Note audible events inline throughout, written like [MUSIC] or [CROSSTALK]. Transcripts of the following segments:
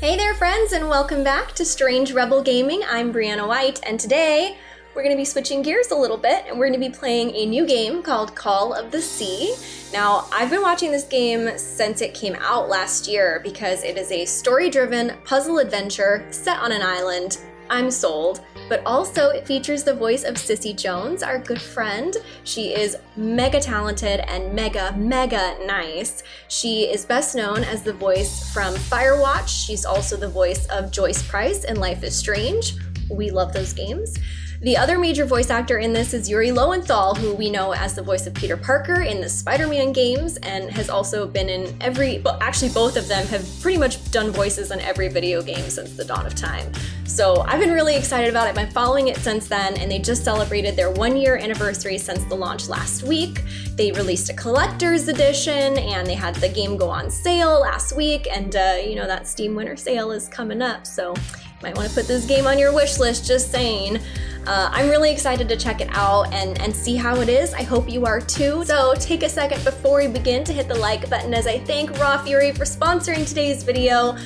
Hey there, friends, and welcome back to Strange Rebel Gaming. I'm Brianna White, and today we're going to be switching gears a little bit and we're going to be playing a new game called Call of the Sea. Now, I've been watching this game since it came out last year because it is a story driven puzzle adventure set on an island. I'm sold but also it features the voice of Cissy Jones, our good friend. She is mega talented and mega, mega nice. She is best known as the voice from Firewatch. She's also the voice of Joyce Price in Life is Strange. We love those games. The other major voice actor in this is Yuri Lowenthal, who we know as the voice of Peter Parker in the Spider-Man games and has also been in every, well, actually both of them have pretty much done voices on every video game since the dawn of time. So I've been really excited about it. I've been following it since then and they just celebrated their one year anniversary since the launch last week. They released a collector's edition and they had the game go on sale last week and uh, you know that Steam Winter Sale is coming up so might want to put this game on your wish list, just saying. Uh, I'm really excited to check it out and, and see how it is. I hope you are too. So take a second before we begin to hit the like button as I thank Raw Fury for sponsoring today's video.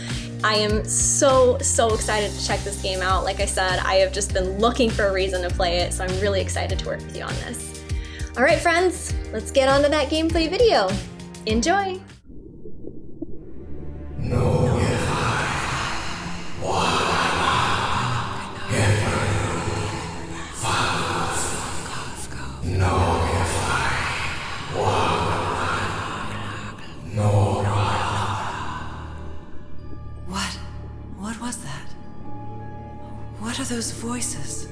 I am so, so excited to check this game out. Like I said, I have just been looking for a reason to play it, so I'm really excited to work with you on this. All right, friends, let's get on to that gameplay video. Enjoy! No. Those voices?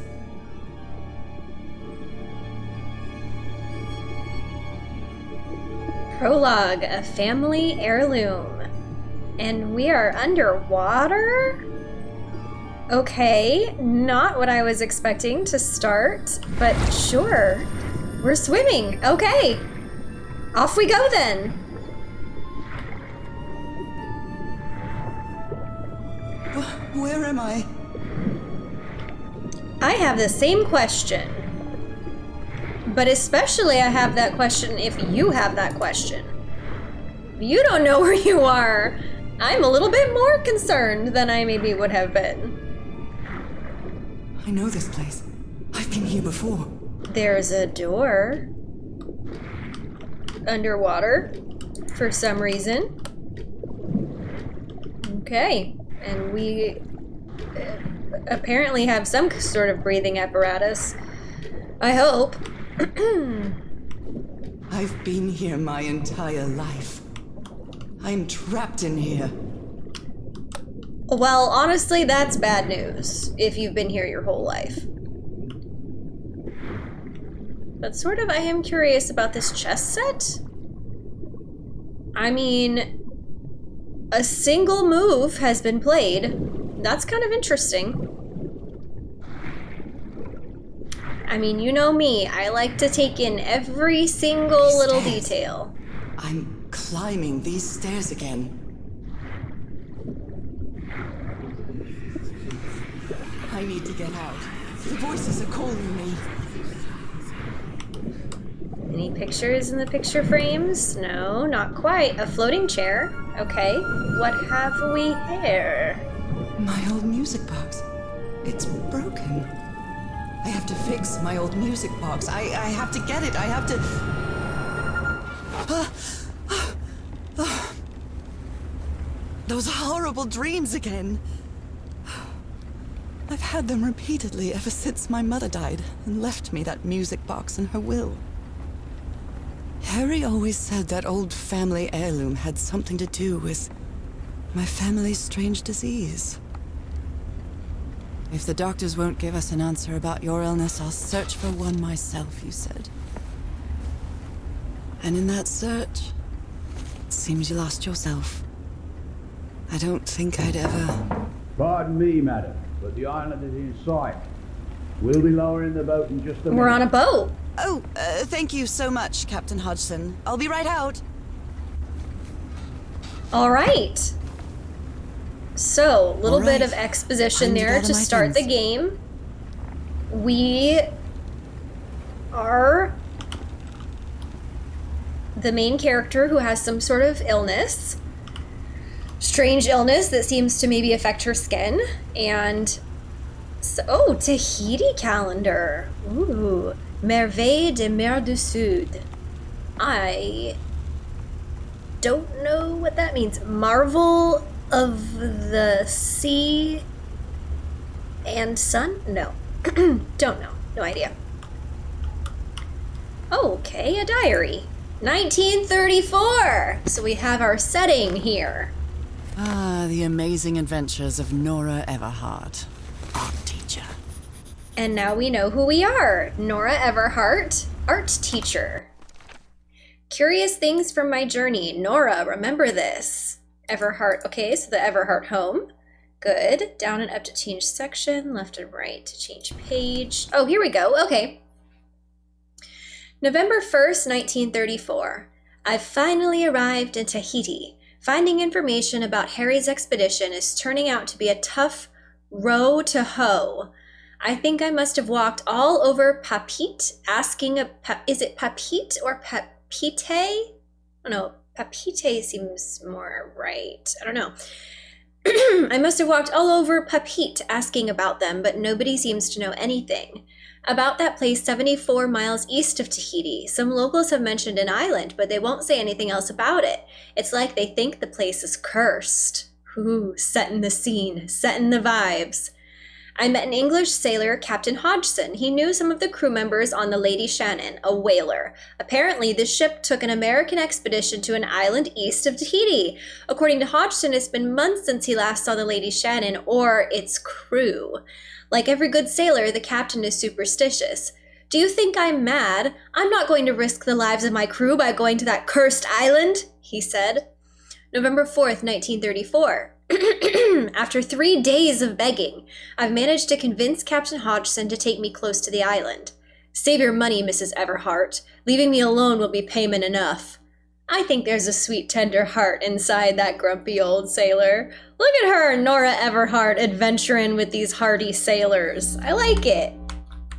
Prologue, a family heirloom. And we are underwater? Okay, not what I was expecting to start, but sure. We're swimming. Okay. Off we go then. Where am I? I have the same question. But especially I have that question if you have that question. you don't know [LAUGHS] where you are, I'm a little bit more concerned than I maybe would have been. I know this place. I've been here before. There's a door. Underwater. For some reason. Okay. And we uh, apparently have some sort of breathing apparatus. I hope. [CLEARS THROAT] I've been here my entire life. I'm trapped in here. Well, honestly, that's bad news if you've been here your whole life. But sort of, I am curious about this chess set. I mean, a single move has been played that's kind of interesting. I mean, you know me. I like to take in every single these little stairs. detail. I'm climbing these stairs again. I need to get out. The voices are calling me. Any pictures in the picture frames? No, not quite. A floating chair. Okay. What have we here? My old music box. It's broken. I have to fix my old music box. I, I have to get it. I have to... Ah, ah, ah. Those horrible dreams again. I've had them repeatedly ever since my mother died and left me that music box in her will. Harry always said that old family heirloom had something to do with my family's strange disease. If the doctors won't give us an answer about your illness, I'll search for one myself, you said. And in that search, it seems you lost yourself. I don't think I'd ever... Pardon me, madam, but the island is in sight. We'll be lowering the boat in just a minute. We're on a boat. Oh, uh, thank you so much, Captain Hodgson. I'll be right out. All right. So, a little right. bit of exposition there to start things. the game. We are the main character who has some sort of illness. strange illness that seems to maybe affect her skin. And so, oh, Tahiti calendar. Ooh, Merveille de Mer du Sud. I don't know what that means. Marvel of the sea and sun? No. [CLEARS THROAT] don't know. No idea. Okay, a diary. 1934! So we have our setting here. Ah, the amazing adventures of Nora Everhart. And now we know who we are Nora Everhart, art teacher. Curious things from my journey. Nora, remember this. Everhart, okay, so the Everhart home. Good. Down and up to change section, left and right to change page. Oh, here we go. Okay. November 1st, 1934. I've finally arrived in Tahiti. Finding information about Harry's expedition is turning out to be a tough row to hoe. I think I must have walked all over Papeete asking a is it Papeete or Papeete? I don't know. Papeete seems more right. I don't know. [CLEARS THROAT] I must have walked all over Papeete asking about them, but nobody seems to know anything. About that place 74 miles east of Tahiti, some locals have mentioned an island, but they won't say anything else about it. It's like they think the place is cursed. Ooh, setting the scene, setting the vibes. I met an English sailor, Captain Hodgson. He knew some of the crew members on the Lady Shannon, a whaler. Apparently, this ship took an American expedition to an island east of Tahiti. According to Hodgson, it's been months since he last saw the Lady Shannon or its crew. Like every good sailor, the captain is superstitious. Do you think I'm mad? I'm not going to risk the lives of my crew by going to that cursed island, he said. November 4th, 1934. [CLEARS THROAT] After three days of begging, I've managed to convince Captain Hodgson to take me close to the island. Save your money, Mrs. Everhart. Leaving me alone will be payment enough. I think there's a sweet, tender heart inside that grumpy old sailor. Look at her, Nora Everhart, adventuring with these hardy sailors. I like it.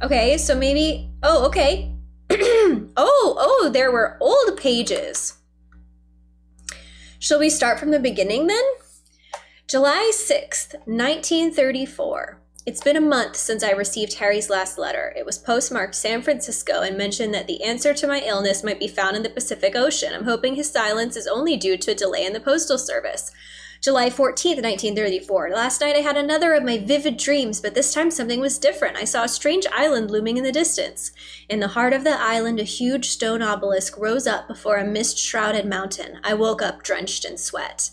Okay, so maybe. Oh, okay. [CLEARS THROAT] oh, oh, there were old pages. Shall we start from the beginning then? July 6th, 1934. It's been a month since I received Harry's last letter. It was postmarked San Francisco and mentioned that the answer to my illness might be found in the Pacific Ocean. I'm hoping his silence is only due to a delay in the postal service. July 14th, 1934. Last night I had another of my vivid dreams, but this time something was different. I saw a strange island looming in the distance. In the heart of the island, a huge stone obelisk rose up before a mist shrouded mountain. I woke up drenched in sweat.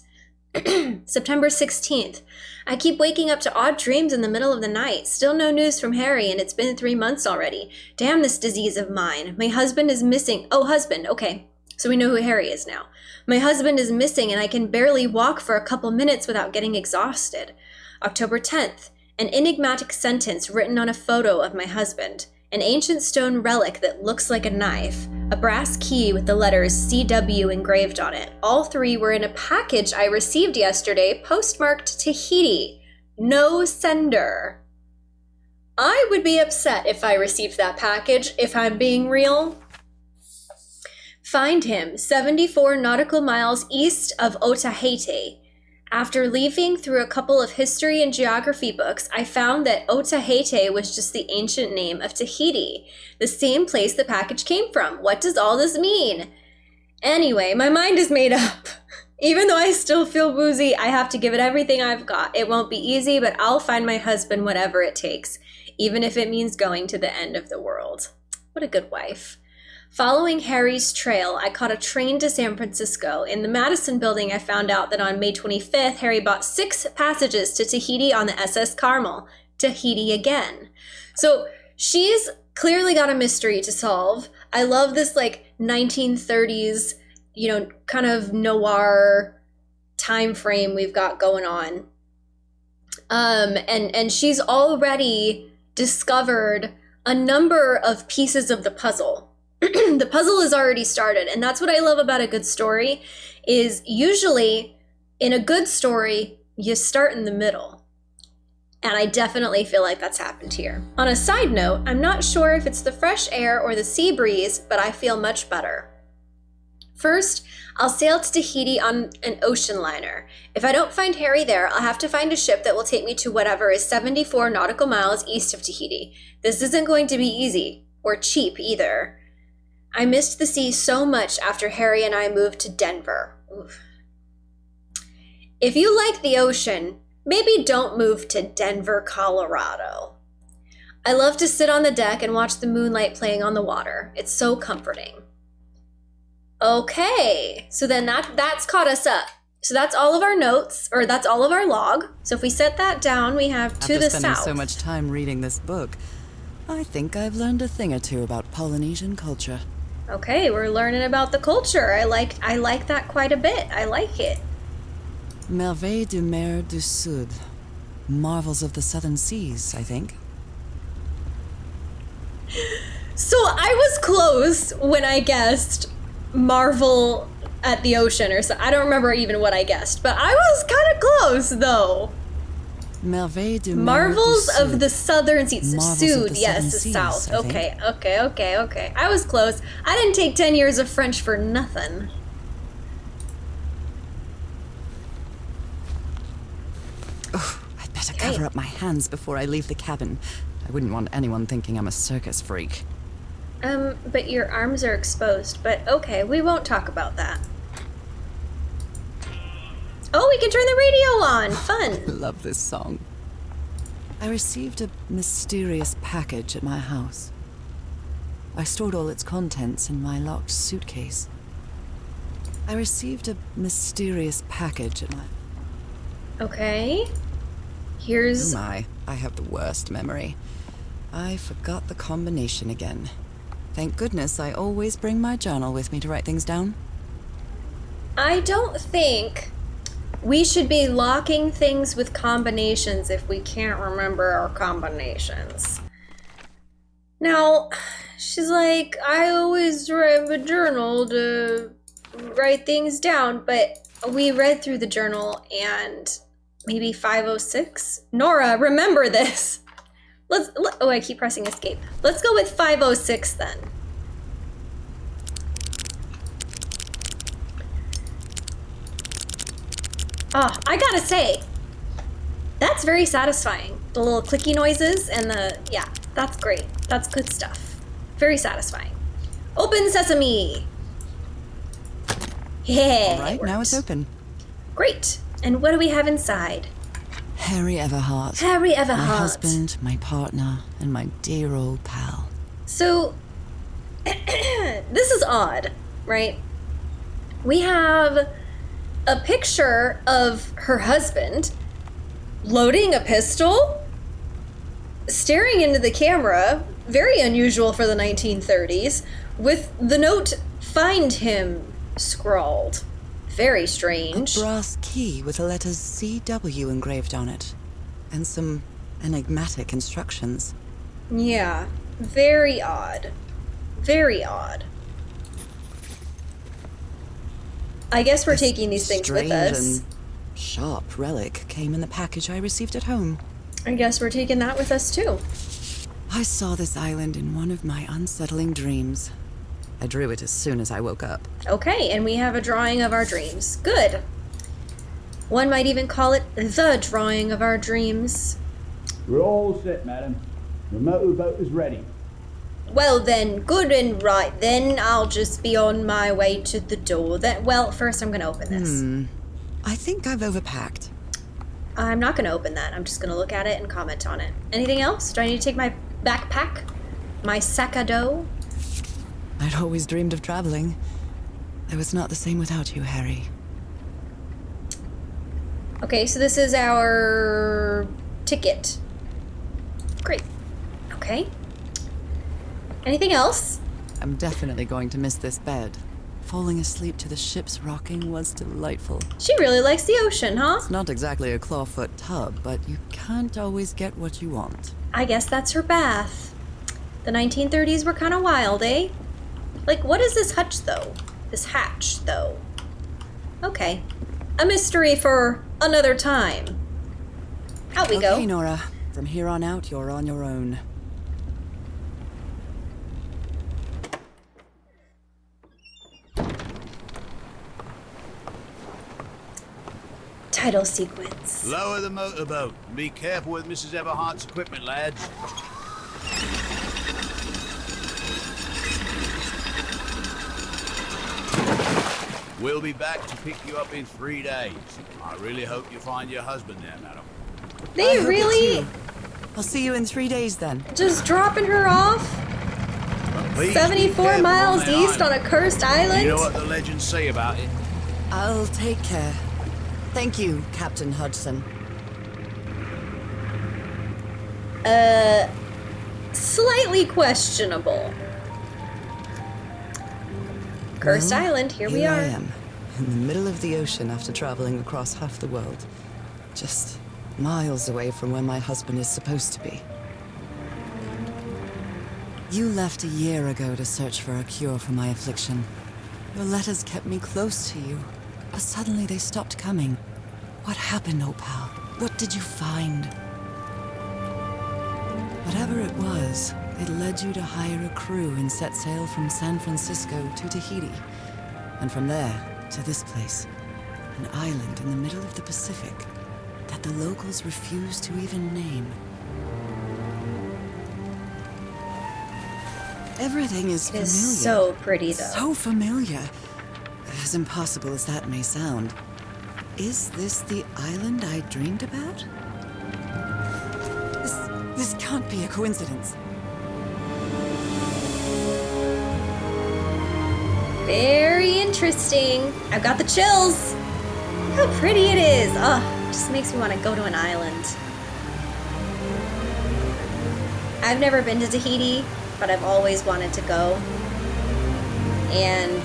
[CLEARS THROAT] September 16th. I keep waking up to odd dreams in the middle of the night. Still no news from Harry, and it's been three months already. Damn this disease of mine. My husband is missing. Oh, husband. Okay. So we know who Harry is now. My husband is missing, and I can barely walk for a couple minutes without getting exhausted. October 10th. An enigmatic sentence written on a photo of my husband an ancient stone relic that looks like a knife, a brass key with the letters CW engraved on it. All three were in a package I received yesterday, postmarked Tahiti. No sender. I would be upset if I received that package, if I'm being real. Find him 74 nautical miles east of Otaheite. After leafing through a couple of history and geography books, I found that Otaheite was just the ancient name of Tahiti, the same place the package came from. What does all this mean? Anyway, my mind is made up. [LAUGHS] Even though I still feel woozy, I have to give it everything I've got. It won't be easy, but I'll find my husband whatever it takes, even if it means going to the end of the world. What a good wife. Following Harry's trail, I caught a train to San Francisco. In the Madison building, I found out that on May 25th, Harry bought six passages to Tahiti on the SS Carmel. Tahiti again. So she's clearly got a mystery to solve. I love this like 1930s, you know, kind of noir time frame we've got going on. Um, and and she's already discovered a number of pieces of the puzzle the puzzle is already started and that's what i love about a good story is usually in a good story you start in the middle and i definitely feel like that's happened here on a side note i'm not sure if it's the fresh air or the sea breeze but i feel much better First, I'll sail to Tahiti on an ocean liner. If I don't find Harry there, I'll have to find a ship that will take me to whatever is 74 nautical miles east of Tahiti. This isn't going to be easy, or cheap either. I missed the sea so much after Harry and I moved to Denver. Oof. If you like the ocean, maybe don't move to Denver, Colorado. I love to sit on the deck and watch the moonlight playing on the water. It's so comforting. Okay, so then that that's caught us up. So that's all of our notes, or that's all of our log. So if we set that down, we have to After the spending south. so much time reading this book, I think I've learned a thing or two about Polynesian culture. Okay, we're learning about the culture. I like I like that quite a bit. I like it. Merveilles du Mer du Sud. Marvels of the Southern Seas, I think. So I was close when I guessed Marvel at the ocean or so. I don't remember even what I guessed, but I was kind of close though. Marvels of the southern seas. Sud, yes, the south. Okay, okay, okay, okay. I was close. I didn't take 10 years of French for nothing. Oh, I'd better cover up my hands before I leave the cabin. I wouldn't want anyone thinking I'm a circus freak. Um, but your arms are exposed. But okay, we won't talk about that. Oh, we can turn the radio on. Fun. [LAUGHS] Love this song. I received a mysterious package at my house. I stored all its contents in my locked suitcase. I received a mysterious package at my. Okay. Here's... Oh Here's my, I have the worst memory. I forgot the combination again. Thank goodness I always bring my journal with me to write things down. I don't think we should be locking things with combinations if we can't remember our combinations. Now, she's like, I always write a journal to write things down, but we read through the journal and maybe 506? Nora, remember this. Let's, let, oh, I keep pressing escape. Let's go with 506 then. Oh, I gotta say, that's very satisfying. The little clicky noises and the, yeah, that's great. That's good stuff. Very satisfying. Open sesame! Yeah. All right, it now it's open. Great. And what do we have inside? Harry Everhart. Harry Everhart. My husband, my partner, and my dear old pal. So, [CLEARS THROAT] this is odd, right? We have a picture of her husband loading a pistol, staring into the camera, very unusual for the 1930s, with the note, find him, scrawled. Very strange. A brass key with the letters CW engraved on it. And some enigmatic instructions. Yeah, very odd. Very odd. I guess we're This taking these things with strange us. and sharp relic came in the package I received at home. I guess we're taking that with us too. I saw this island in one of my unsettling dreams. I drew it as soon as I woke up. Okay, and we have a drawing of our dreams. Good. One might even call it the drawing of our dreams. We're all set, madam. The motorboat is ready. Well then, good and right. Then I'll just be on my way to the door. Then, well, first I'm gonna open this. Hmm. I think I've overpacked. I'm not gonna open that. I'm just gonna look at it and comment on it. Anything else? Do I need to take my backpack? My sac à dos? I'd always dreamed of traveling. I was not the same without you, Harry. Okay, so this is our ticket. Great. Okay. Anything else? I'm definitely going to miss this bed. Falling asleep to the ship's rocking was delightful. She really likes the ocean, huh? It's not exactly a clawfoot tub, but you can't always get what you want. I guess that's her bath. The 1930s were kind of wild, eh? Like, what is this hutch, though? This hatch, though? Okay. A mystery for another time. Out we okay, go. Okay, Nora. From here on out, you're on your own. Title sequence. Lower the motorboat and be careful with Mrs. Everhart's equipment, lads. We'll be back to pick you up in three days. I really hope you find your husband there, madam. They hope really. I'll see you in three days then. just dropping her off Please 74 miles on that east on island. a cursed island? You know what the legends say about it? I'll take care. Thank you, Captain Hodgson. Uh, slightly questionable. Cursed Well, Island, here, we are. I am, in the middle of the ocean after traveling across half the world. Just miles away from where my husband is supposed to be. You left a year ago to search for a cure for my affliction. Your letters kept me close to you, but suddenly they stopped coming. What happened, old pal? What did you find? Whatever it was, it led you to hire a crew and set sail from San Francisco to Tahiti. And from there to this place, an island in the middle of the Pacific that the locals refuse to even name. Everything is It familiar. is so pretty, though. So familiar. As impossible as that may sound. Is this the island I dreamed about? This, this can't be a coincidence. Very interesting. I've got the chills. Look how pretty it is. Oh, it just makes me want to go to an island. I've never been to Tahiti, but I've always wanted to go. And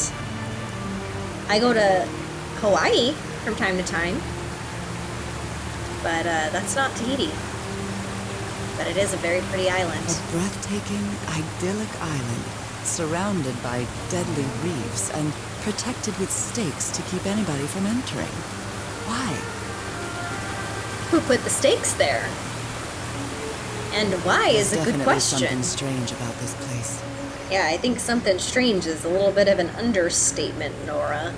I go to Hawaii from time to time. But uh, that's not Tahiti. But it is a very pretty island. A breathtaking, idyllic island, surrounded by deadly reefs and protected with stakes to keep anybody from entering. Why? Who put the stakes there? And why is a good question. definitely question. something strange about this place. Yeah, I think something strange is a little bit of an understatement, Nora.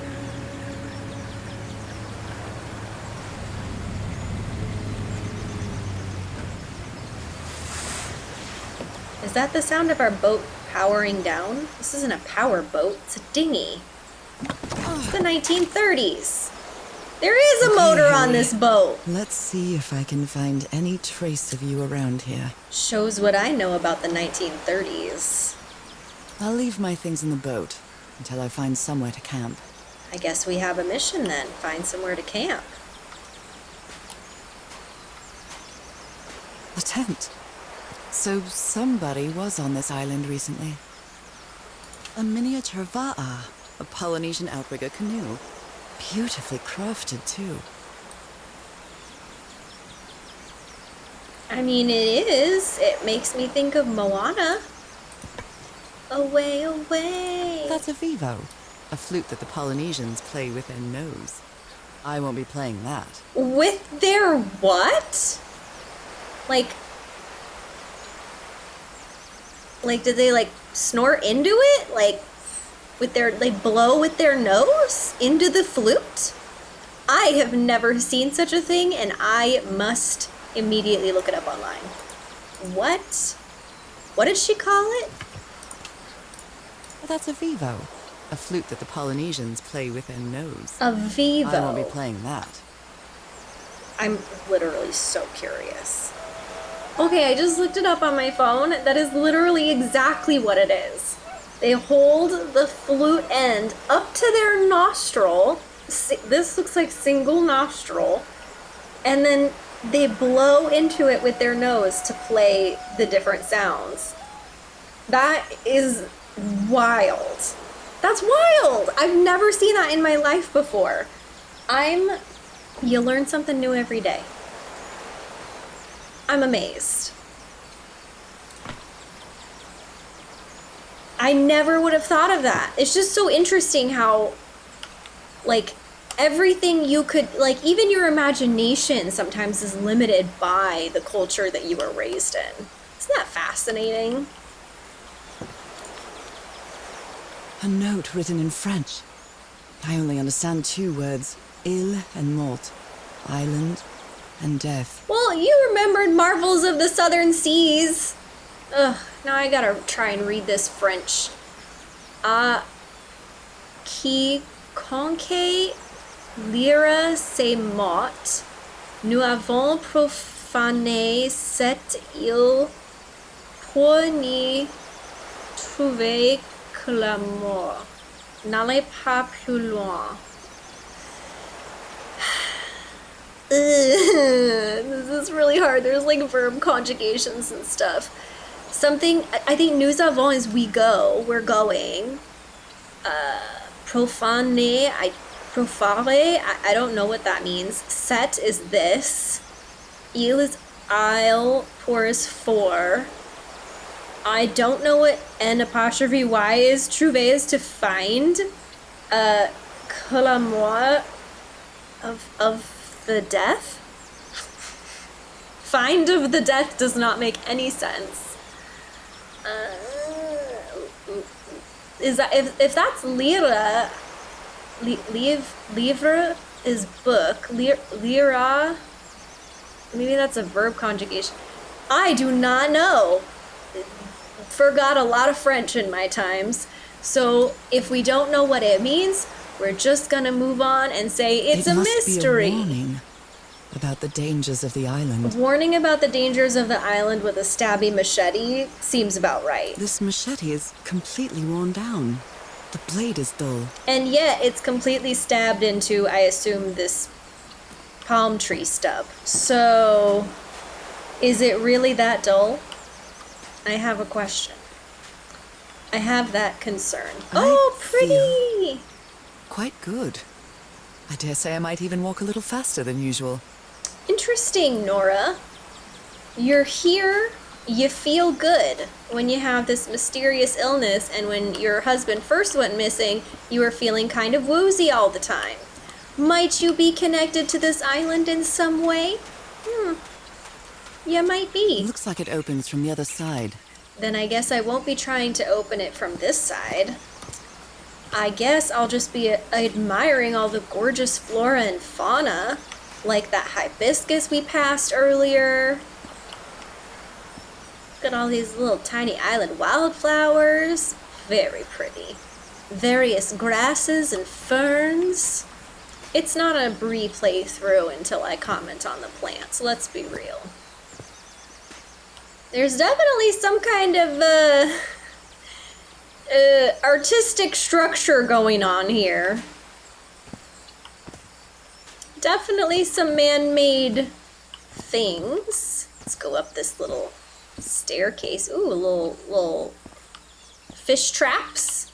Is that the sound of our boat powering down? This isn't a power boat, it's a dinghy. It's the 1930s. There is a Okay, motor on this boat. Let's see if I can find any trace of you around here. Shows what I know about the 1930s. I'll leave my things in the boat until I find somewhere to camp. I guess we have a mission then. Find somewhere to camp. A tent. So somebody was on this island recently. A miniature va'a, a Polynesian outrigger canoe. Beautifully crafted, too. I mean, it is. It makes me think of Moana. Away, away. That's a vivo, a flute that the Polynesians play with their nose. I won't be playing that. With their what? Like, like, did they like snort into it? Like, with their, they blow with their nose into the flute? I have never seen such a thing, and I must immediately look it up online. What? What did she call it? That's a vivo, a flute that the Polynesians play with their nose. A Vivo. I won't be playing that. I'm literally so curious. Okay, I just looked it up on my phone. That is literally exactly what it is. They hold the flute end up to their nostril. This looks like single nostril. And then they blow into it with their nose to play the different sounds. That is wild. That's wild. I've never seen that in my life before. I'm you learn something new every day. I'm amazed. I never would have thought of that. It's just so interesting how, like, everything you could, like, even your imagination sometimes is limited by the culture that you were raised in. Isn't that fascinating? A note written in French. I only understand two words, il and mort. island, and death. Well, you remembered Marvels of the Southern Seas. Ugh, now I gotta try and read this French. Ah, qui conque lira se mort, nous avons profané cette île pour n'y trouver que la mort. N'allez pas plus loin. [SIGHS] This is really hard. There's like verb conjugations and stuff. Something I I think nous avons is we go. We're going. Uh, profane. I profare. I, I don't know what that means. Set is this. Il is I'll Pour is for. I don't know what N apostrophe Y is. Trouver is to find. Uh, que of of the death. Find of the death does not make any sense. Uh, is that if if that's lira? Li, livre is book. Lir, lira. Maybe that's a verb conjugation. I do not know. Forgot a lot of French in my times. So if we don't know what it means, we're just gonna move on and say it's it a mystery. A warning about the dangers of the island. Warning about the dangers of the island with a stabby machete seems about right. This machete is completely worn down. The blade is dull. And yet it's completely stabbed into, I assume, this palm tree stub. So, is it really that dull? I have a question. I have that concern. I oh, pretty! Quite good. I dare say I might even walk a little faster than usual. Interesting, Nora. You're here, you feel good when you have this mysterious illness, and when your husband first went missing, you were feeling kind of woozy all the time. Might you be connected to this island in some way? Hmm. You might It be. looks like it opens from the other side. Then I guess I won't be trying to open it from this side. I guess I'll just be uh, admiring all the gorgeous flora and fauna, like that hibiscus we passed earlier. Look at all these little tiny island wildflowers. Very pretty. Various grasses and ferns. It's not a Bree playthrough until I comment on the plants, let's be real. There's definitely some kind of uh, uh, artistic structure going on here. Definitely some man-made things. Let's go up this little staircase. Ooh, a little little fish traps.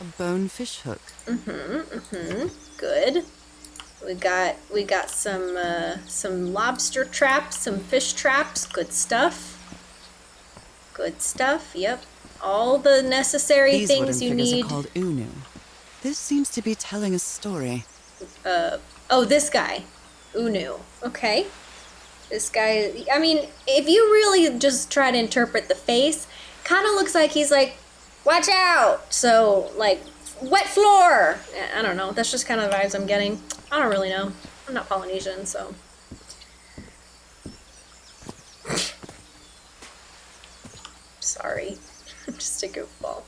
A bone fish hook. Mm-hmm, mm-hmm. Good. We got we got some uh, some lobster traps, some fish traps. Good stuff. Good stuff. Yep. All the necessary These wooden things you figures need. are called unu. This seems to be telling a story. Uh Oh, this guy. Unu. Okay. This guy, I mean, if you really just try to interpret the face, kind of looks like he's like, watch out! So, like, wet floor! I don't know. That's just kind of the vibes I'm getting. I don't really know. I'm not Polynesian, so. Sorry. [LAUGHS] I'm just a goofball.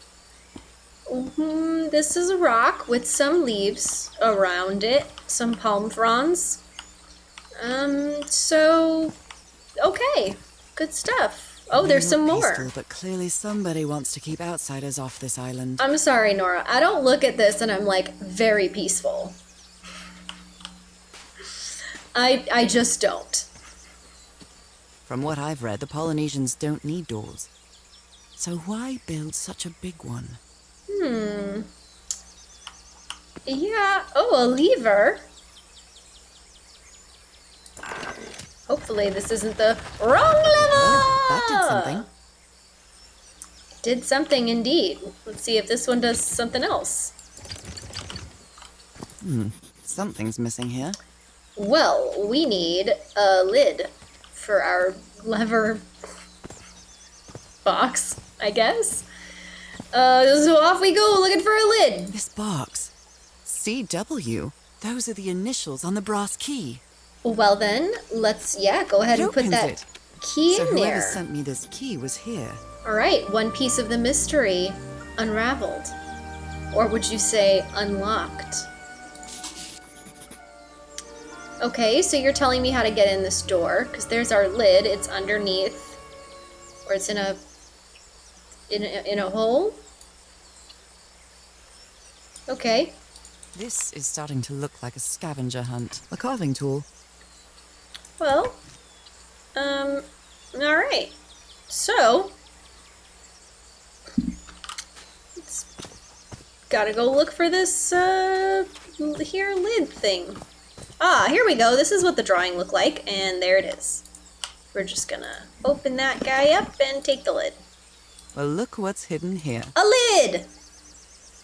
hmm This is a rock with some leaves around it, some palm fronds. Um, so, okay, good stuff. Oh, there's some more. peaceful, but clearly somebody wants to keep outsiders off this island. I'm sorry, Nora. I don't look at this and I'm like very peaceful. I I just don't. From what I've read, the Polynesians don't need doors. So why build such a big one? Hmm. Yeah. Oh, a lever. Hopefully this isn't the wrong level. Oh, that did something. Did something indeed. Let's see if this one does something else. Hmm. Something's missing here. Well, we need a lid for our lever box, I guess. Uh, so off we go looking for a lid. This box. CW. Those are the initials on the brass key. Well then, let's yeah, go ahead It and put that it. key so in whoever there. sent me this key was here. All right, one piece of the mystery unraveled. Or would you say unlocked? Okay, so you're telling me how to get in this door because there's our lid. It's underneath, or it's in a in a, in a hole. Okay, This is starting to look like a scavenger hunt. A carving tool. well, um, all right. So, let's gotta go look for this uh here lid thing. Ah, here we go. This is what the drawing looked like, and there it is. We're just gonna open that guy up and take the lid. Well, look what's hidden here. A lid!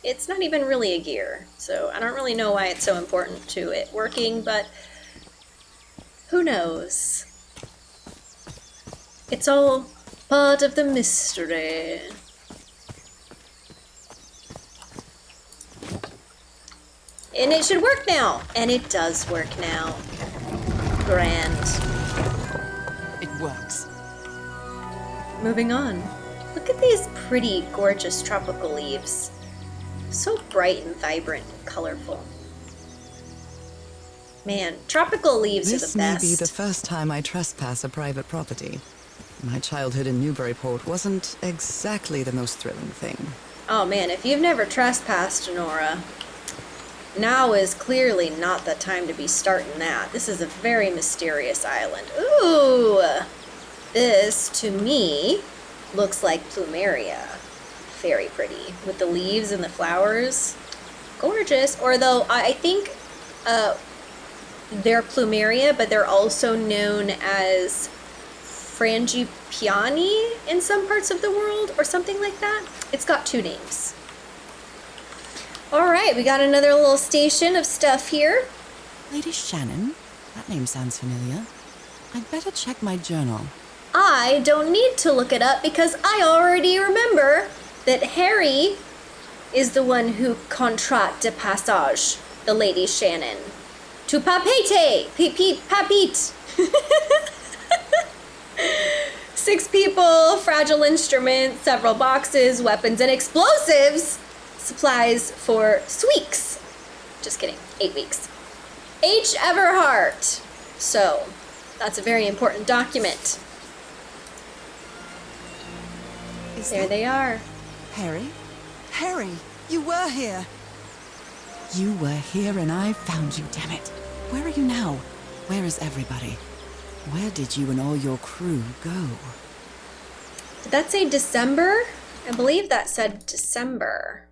It's not even really a gear, so I don't really know why it's so important to it working, but who knows? It's all part of the mystery. And it should work now. And it does work now. Grand. It works. Moving on. Look at these pretty, gorgeous tropical leaves. So bright and vibrant and colorful. Man, tropical leaves This are the best. This may be the first time I trespass a private property. My childhood in Newburyport wasn't exactly the most thrilling thing. Oh man, if you've never trespassed, Nora, now is clearly not the time to be starting that. This is a very mysterious island. Ooh! This, to me, looks like plumeria. Very pretty. With the leaves and the flowers. Gorgeous. Or though, I think uh, they're plumeria, but they're also known as Frangipani in some parts of the world, or something like that. It's got two names. All right, we got another little station of stuff here. Lady Shannon? That name sounds familiar. I'd better check my journal. I don't need to look it up because I already remember that Harry is the one who contrat de passage the Lady Shannon to Papete, Pipit, Papit. [LAUGHS] Six people, fragile instruments, several boxes, weapons, and explosives. Supplies for weeks. Just kidding, eight weeks. H. Everhart. So, that's a very important document. Is There they are. Harry? Harry, you were here. You were here and I found you, damn it. Where are you now? Where is everybody? Where did you and all your crew go? Did that say December? I believe that said December.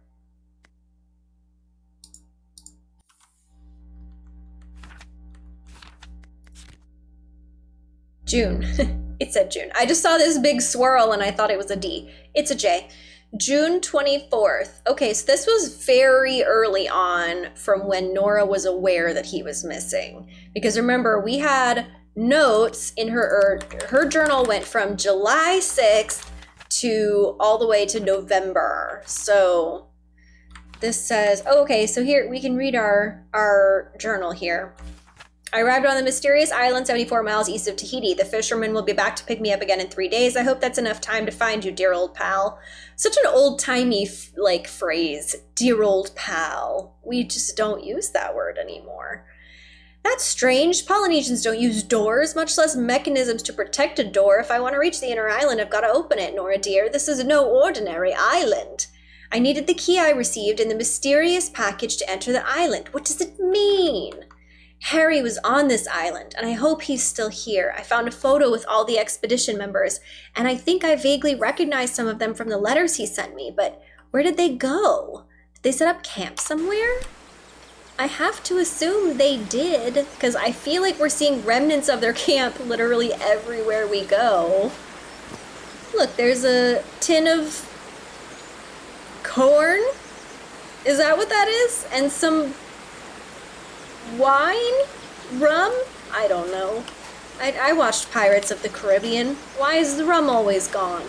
June. [LAUGHS] it said June. I just saw this big swirl and I thought it was a D. It's a J. June 24th. Okay, so this was very early on from when Nora was aware that he was missing. Because remember, we had notes in her er, her journal went from July 6th to all the way to November. So this says, oh, okay, so here we can read our our journal here. I arrived on the mysterious island 74 miles east of Tahiti. The fisherman will be back to pick me up again in three days. I hope that's enough time to find you, dear old pal. Such an old timey like phrase, dear old pal. We just don't use that word anymore. That's strange. Polynesians don't use doors, much less mechanisms to protect a door. If I want to reach the inner island, I've got to open it, Nora dear. This is no ordinary island. I needed the key I received and the mysterious package to enter the island. What does it mean? Harry was on this island, and I hope he's still here. I found a photo with all the expedition members, and I think I vaguely recognized some of them from the letters he sent me, but where did they go? Did they set up camp somewhere? I have to assume they did, because I feel like we're seeing remnants of their [LAUGHS] camp literally everywhere we go. Look, there's a tin of corn. Is that what that is? And some wine? Rum? I don't know. I, I watched Pirates of the Caribbean. Why is the rum always gone?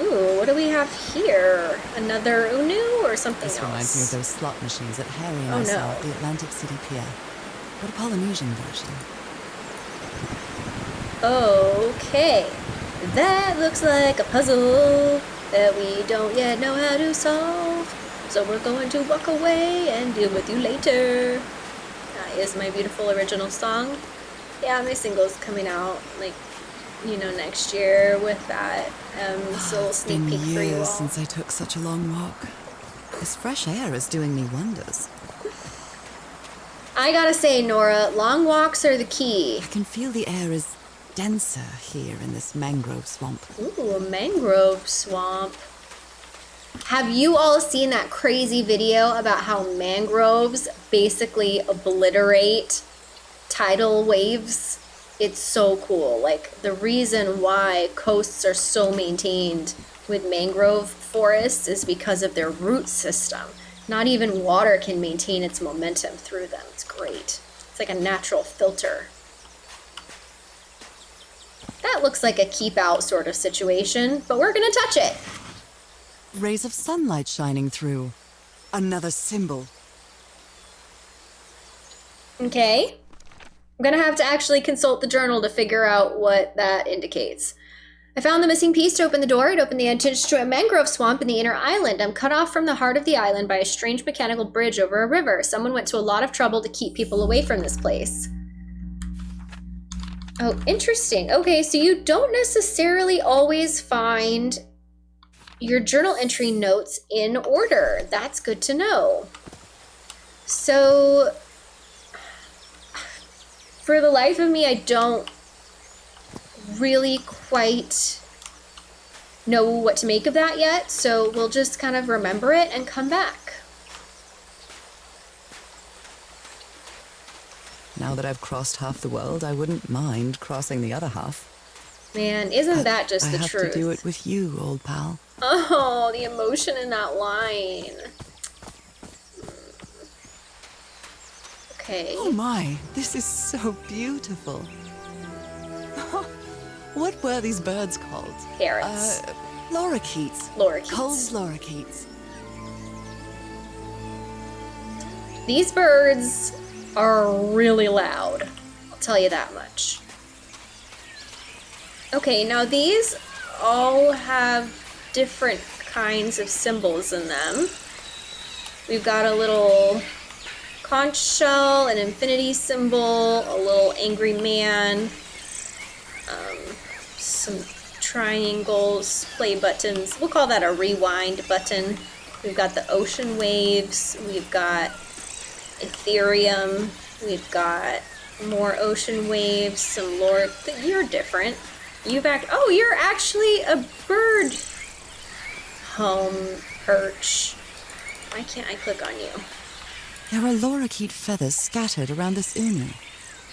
Ooh, what do we have here? Another Unu or something This else? reminds me of those slot machines that Harry and Oh, I saw no. at the Atlantic City Pier. But a Polynesian version. Okay. That looks like a puzzle that we don't yet know how to solve. So we're going to walk away and deal with you later. That is my beautiful original song. Yeah, my single's coming out like you know next year with that um this little It's sneak peek for you years all. since I took such a long walk. This fresh air is doing me wonders. I gotta say, Nora, long walks are the key. I can feel the air is denser here in this mangrove swamp. Ooh, a mangrove swamp. Have you all seen that crazy video about how mangroves basically obliterate tidal waves? It's so cool. Like, the reason why coasts are so maintained with mangrove forests is because of their root system. Not even water can maintain its momentum through them. It's great. It's like a natural filter. That looks like a keep out sort of situation, but we're gonna touch it. Rays of sunlight shining through. Another symbol. Okay. I'm gonna have to actually consult the journal to figure out what that indicates. I found the missing piece to open the door. It opened the entrance to a mangrove swamp in the inner island. I'm cut off from the heart of the island by a strange mechanical bridge over a river. Someone went to a lot of trouble to keep people away from this place. Oh, interesting. Okay, so you don't necessarily always find your journal entry notes in order. That's good to know. So, for the life of me, I don't really quite know what to make of that yet. So we'll just kind of remember it and come back. Now that I've crossed half the world, I wouldn't mind crossing the other half. Man, isn't that just I the have truth? to do it with you, old pal. Oh, the emotion in that line. Okay. Oh my, this is so beautiful. [LAUGHS] what were these birds called? Parrots. Uh, lorikeets. Lorikeets. Kuhl's lorikeets. These birds are really loud. I'll tell you that much. Okay, now these all have different kinds of symbols in them. We've got a little conch shell, an infinity symbol, a little angry man, um, some triangles, play buttons. We'll call that a rewind button. We've got the ocean waves. We've got Ethereum. We've got more ocean waves, some lore. You're different. You've act. Oh, you're actually a bird home perch. Why can't I click on you? There are lorikeet feathers scattered around this unu.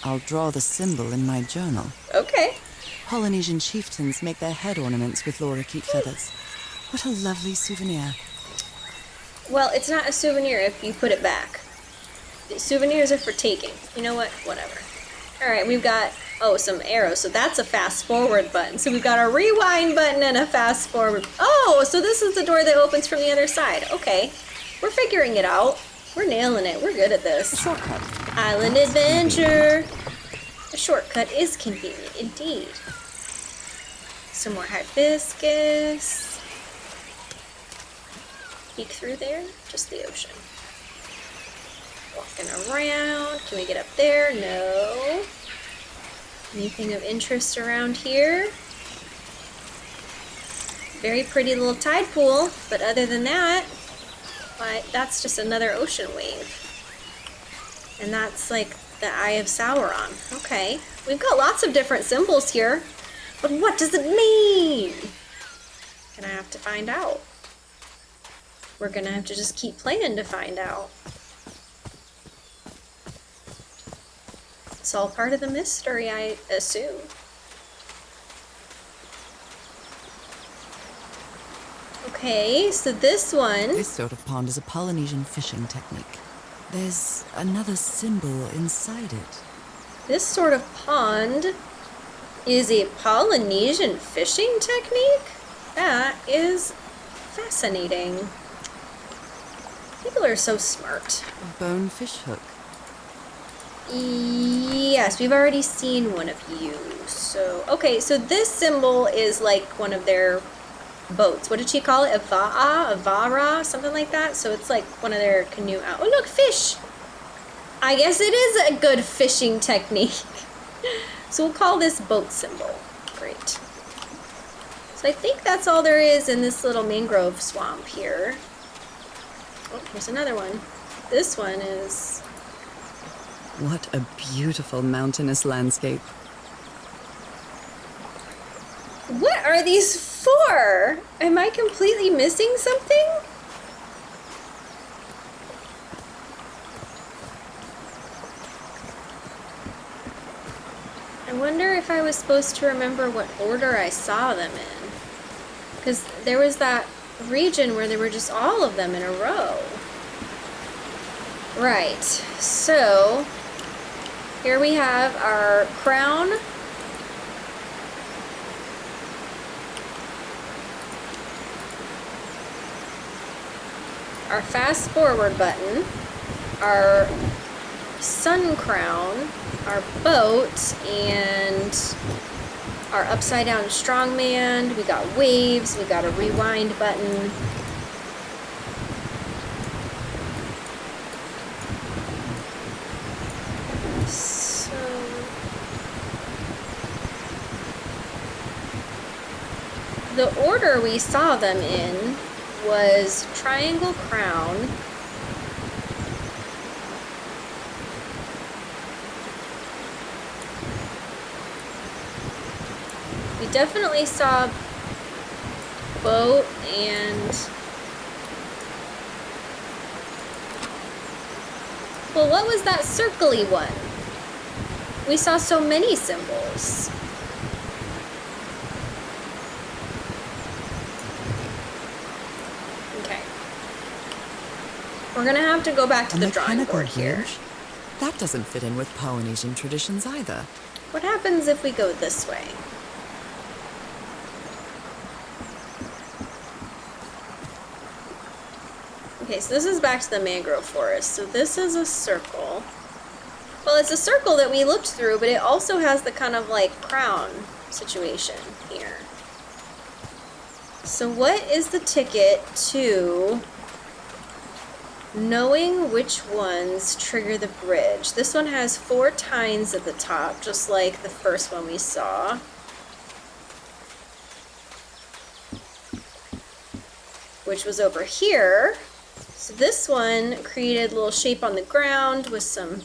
I'll draw the symbol in my journal. Okay. Polynesian chieftains make their head ornaments with lorikeet feathers. What a lovely souvenir. Well, it's not a souvenir if you put it back. Souvenirs are for taking. You know what? Whatever. All right, we've got oh some arrows. So that's a fast forward button. So we've got a rewind button and a fast forward. Oh, so this is the door that opens from the other side. Okay, we're figuring it out. We're nailing it. We're good at this. Shortcut. Island adventure. A shortcut is convenient indeed. Some more hibiscus. Peek through there, just the ocean. Walking around. Can we get up there? No. Anything of interest around here? Very pretty little tide pool, but other than that, why, that's just another ocean wave. And that's like the Eye of Sauron. Okay. We've got lots of different symbols here. But what does it mean? Gonna have to find out. We're gonna have to just keep playing to find out. It's all part of the mystery, I assume. Okay, so this one. This sort of pond is a Polynesian fishing technique. There's another symbol inside it. This sort of pond is a Polynesian fishing technique? That is fascinating. People are so smart. A bone fish hook. Yes, we've already seen one of you. So, okay, so this symbol is like one of their boats. What did she call it? A va'a? A vara? Something like that? So it's like one of their canoe out. Oh, look, fish! I guess it is a good fishing technique. [LAUGHS] so we'll call this boat symbol. Great. So I think that's all there is in this little mangrove swamp here. Oh, here's another one. This one is What a beautiful mountainous landscape. What are these for? Am I completely missing something? I wonder if I was supposed to remember what order I saw them in. Because there was that region where there were just all of them in a row. Right, so here we have our crown our fast forward button, our sun crown, our boat, and our upside down strongman. We got waves, we got a rewind button. So the order we saw them in was triangle crown. We definitely saw boat and well what was that circly one we saw so many symbols okay we're gonna have to go back to A the drawing board here? That doesn't fit in with Polynesian traditions either. what happens if we go this way Okay, so this is back to the mangrove forest. So this is a circle. Well, it's a circle that we looked through, but it also has the kind of like crown situation here. So what is the ticket to knowing which ones trigger the bridge? This one has four tines at the top, just like the first one we saw. Which was over here. So this one created a little shape on the ground with some...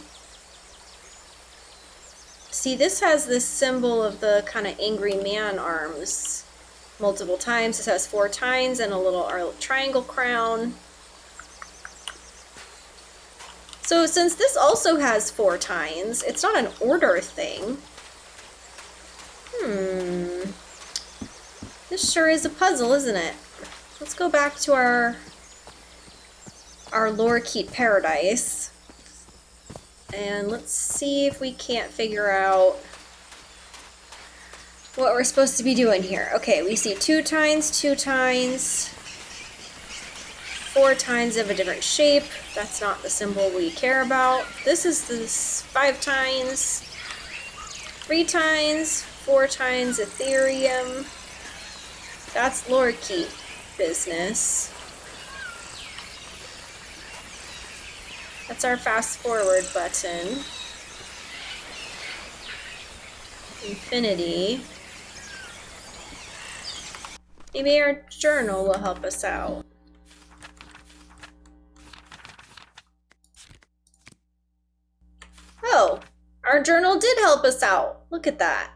See, this has this symbol of the kind of angry man arms multiple times. This has four tines and a little uh, triangle crown. So since this also has four tines, it's not an order thing. Hmm. This sure is a puzzle, isn't it? Let's go back to our our Lorikeet paradise. And let's see if we can't figure out what we're supposed to be doing here. Okay, we see two tines, two tines, four tines of a different shape. That's not the symbol we care about. This is the five tines, three tines, four tines Ethereum. That's Lorikeet business. That's our fast forward button. Infinity. Maybe our journal will help us out. Oh, our journal did help us out. Look at that.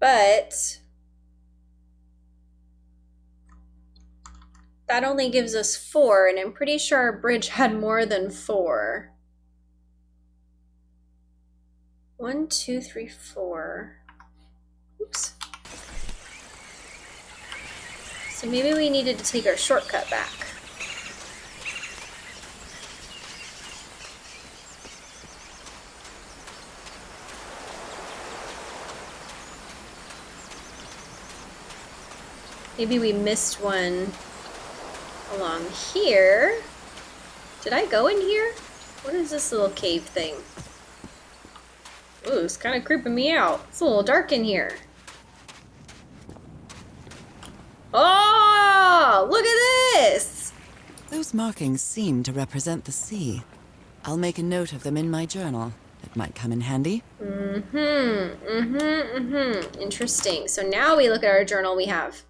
But that only gives us four, and I'm pretty sure our bridge had more than four. One, two, three, four. Oops. So maybe we needed to take our shortcut back. Maybe we missed one along here. Did I go in here? What is this little cave thing? Ooh, it's kind of creeping me out. It's a little dark in here. Oh, look at this! Those markings seem to represent the sea. I'll make a note of them in my journal. It might come in handy. Mm-hmm, mm-hmm, mm-hmm. Interesting. So now we look at our journal, we have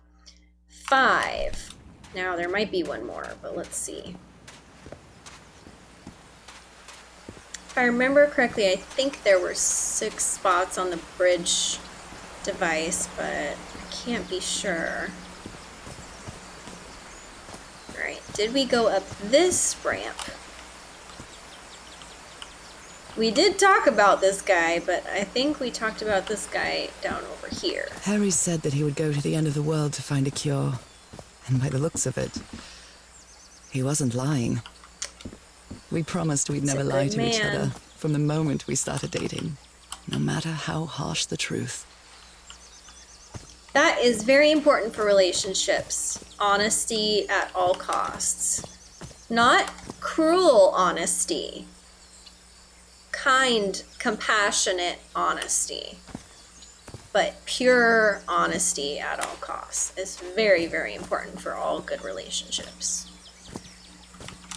five. Now there might be one more, but let's see. If I remember correctly, I think there were six spots on the bridge device, but I can't be sure. Alright, did we go up this ramp? We did talk about this guy, but I think we talked about this guy down over here. Harry said that he would go to the end of the world to find a cure. And by the looks of it, he wasn't lying. We promised we'd never lie to each other from the moment we started dating, no matter how harsh the truth. That is very important for relationships. Honesty at all costs. Not cruel honesty. Kind, compassionate honesty. But pure honesty at all costs is very, very important for all good relationships.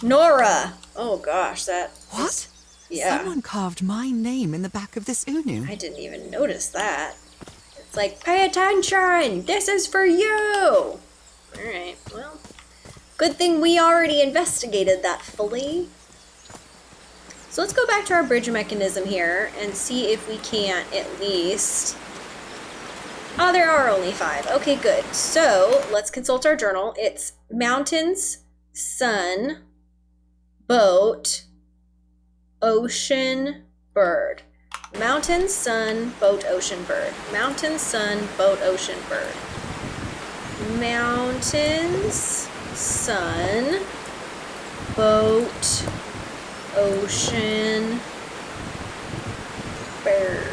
Nora! Oh gosh, that. What? Yeah. Someone carved my name in the back of this Unu. I didn't even notice that. It's like, pay attention! This is for you! Alright, well. Good thing we already investigated that fully. So let's go back to our bridge mechanism here and see if we can't at least. Oh, there are only five. Okay, good. So let's consult our journal. It's mountains, sun, boat, ocean, bird. Mountain, sun, boat, ocean, bird. Mountain, sun, boat, ocean, bird. Mountains, sun, boat, ocean, bird.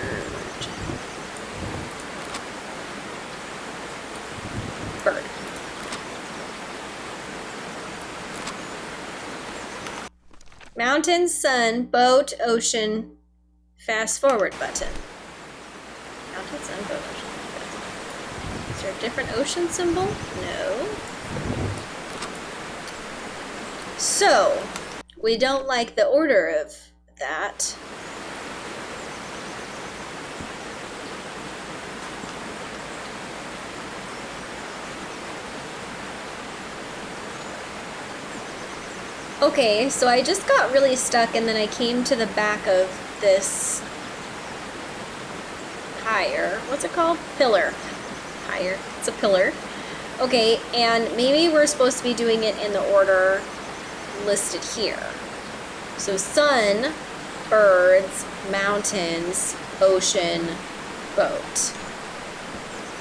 Bird. Mountain, sun, boat, ocean, fast forward button. Mountain, sun, boat, ocean. Is there a different ocean symbol? No. So, we don't like the order of that. Okay, so I just got really stuck and then I came to the back of this higher. What's it called? Pillar. Higher. It's a pillar. Okay, and maybe we're supposed to be doing it in the order listed here. So sun, birds, mountains, ocean, boat.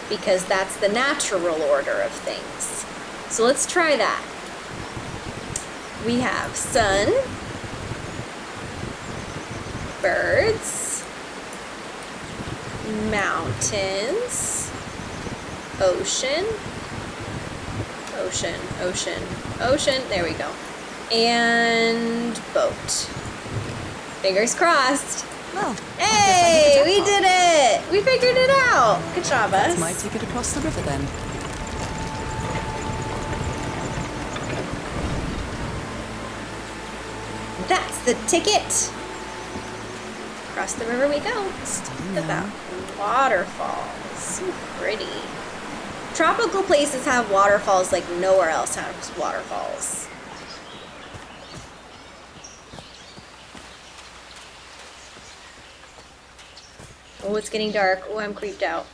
Because that's the natural order of things. So let's try that. We have sun, birds, mountains, ocean, ocean, ocean, ocean. There we go. And boat. Fingers crossed. Well, Hey, we did it! We figured it out. Good job, us. That's my ticket across the river then. That's the ticket. Across the river we go. Look at that now. waterfalls. So pretty. Tropical places have waterfalls like nowhere else has waterfalls. Oh, it's getting dark. Oh, I'm creeped out.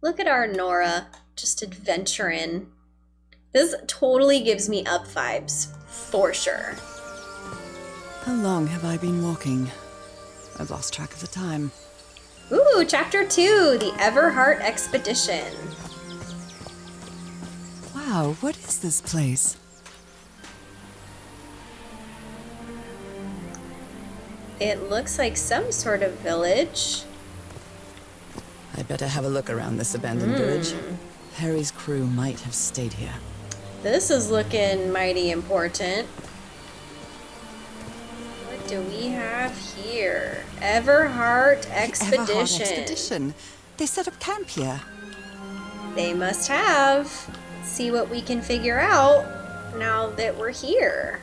Look at our Nora just adventuring. This totally gives me up vibes, for sure. How long have I been walking? I've lost track of the time. Ooh, chapter two, the Everheart Expedition. Wow, what is this place? It looks like some sort of village. I'd better have a look around this abandoned hmm. village. Harry's crew might have stayed here. This is looking mighty important. What do we have here? Everhart Expedition. Expedition. They set up camp here. They must have. Let's see what we can figure out now that we're here.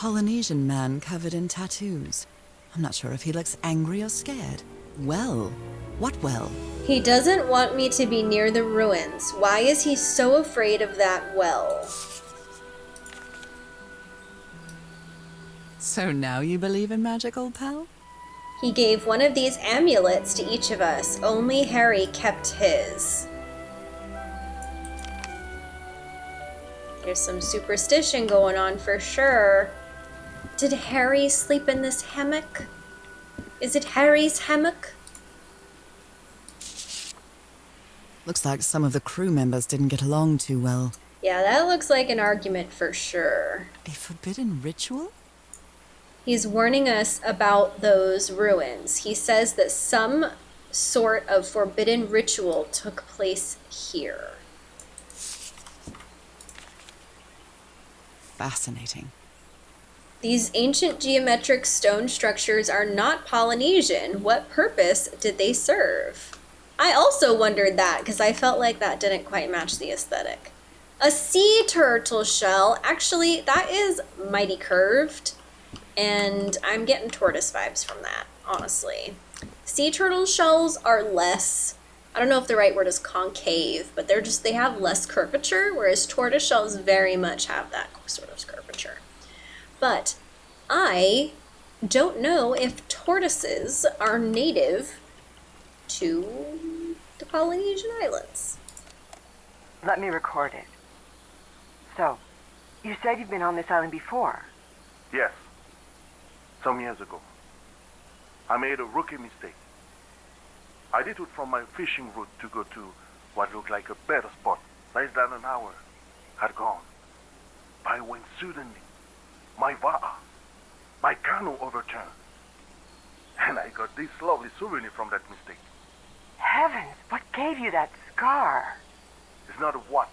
Polynesian man covered in tattoos. I'm not sure if he looks angry or scared. Well, what well? He doesn't want me to be near the ruins. Why is he so afraid of that well? So now you believe in magic, old pal? He gave one of these amulets to each of us. Only Harry kept his. There's some superstition going on for sure. Did Harry sleep in this hammock? Is it Harry's hammock? Looks like some of the crew members didn't get along too well. Yeah, that looks like an argument for sure. A forbidden ritual? He's warning us about those ruins. He says that some sort of forbidden ritual took place here. Fascinating. These ancient geometric stone structures are not Polynesian. What purpose did they serve? I also wondered that because I felt like that didn't quite match the aesthetic. A sea turtle shell, actually, that is mighty curved, and I'm getting tortoise vibes from that, honestly. Sea turtle shells are less, I don't know if the right word is concave, but they're just, they have less curvature, whereas tortoise shells very much have that sort of curvature. But I don't know if tortoises are native to the Polynesian Islands. Let me record it. So, you said you've been on this island before. Yes. Some years ago. I made a rookie mistake. I did it from my fishing route to go to what looked like a better spot. Less than an hour had gone. By when suddenly, my va'a, my canoe overturned. And I got this lovely souvenir from that mistake. Heavens, what gave you that scar? It's not a what,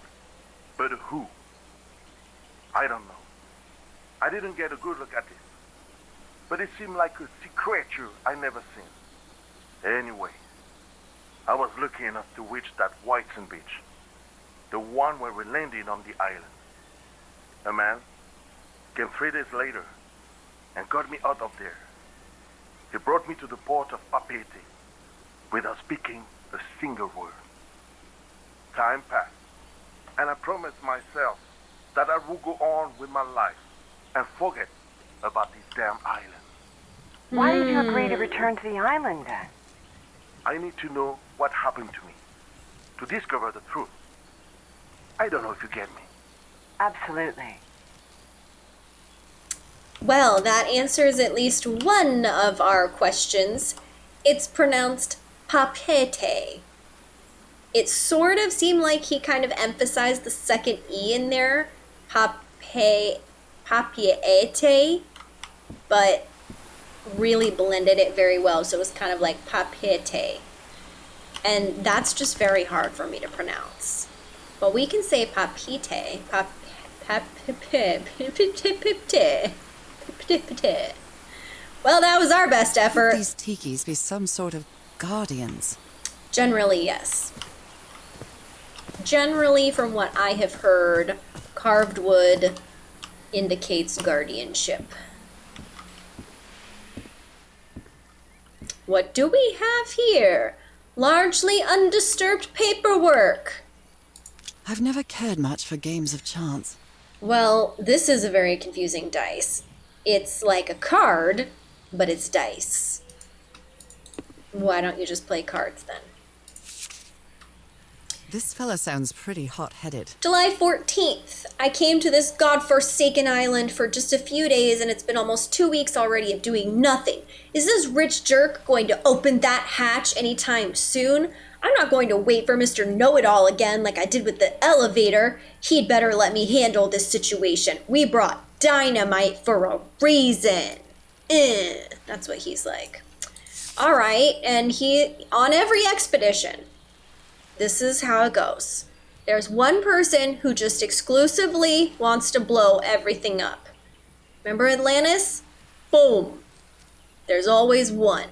but a who. I don't know. I didn't get a good look at it. But it seemed like a sea creature I never seen. Anyway, I was lucky enough to reach that Whiteson beach. The one where we landed on the island. A man came three days later and got me out of there. He brought me to the port of Papeete without speaking a single word. Time passed, and I promised myself that I would go on with my life and forget about this damn island. Why did you hmm. agree to return to the island then? I need to know what happened to me, to discover the truth. I don't know if you get me. Absolutely. Well, that answers at least one of our questions. It's pronounced papete. It sort of seemed like he kind of emphasized the second E in there, pape, papiete, but really blended it very well. So it was kind of like papete. And that's just very hard for me to pronounce. But we can say papite, pap, pap, well, that was our best Could effort. these tikis be some sort of guardians? Generally, yes. Generally, from what I have heard, carved wood indicates guardianship. What do we have here? Largely undisturbed paperwork. I've never cared much for games of chance. Well, this is a very confusing dice. It's like a card, but it's dice. Why don't you just play cards then? This fella sounds pretty hot-headed. July 14th. I came to this godforsaken island for just a few days and it's been almost two weeks already of doing nothing. Is this rich jerk going to open that hatch anytime soon? I'm not going to wait for Mr. Know It All again like I did with the elevator. He'd better let me handle this situation. We brought dynamite for a reason. Eh, that's what he's like. All right, and he on every expedition. This is how it goes. There's one person who just exclusively wants to blow everything up. Remember Atlantis? Boom. There's always one.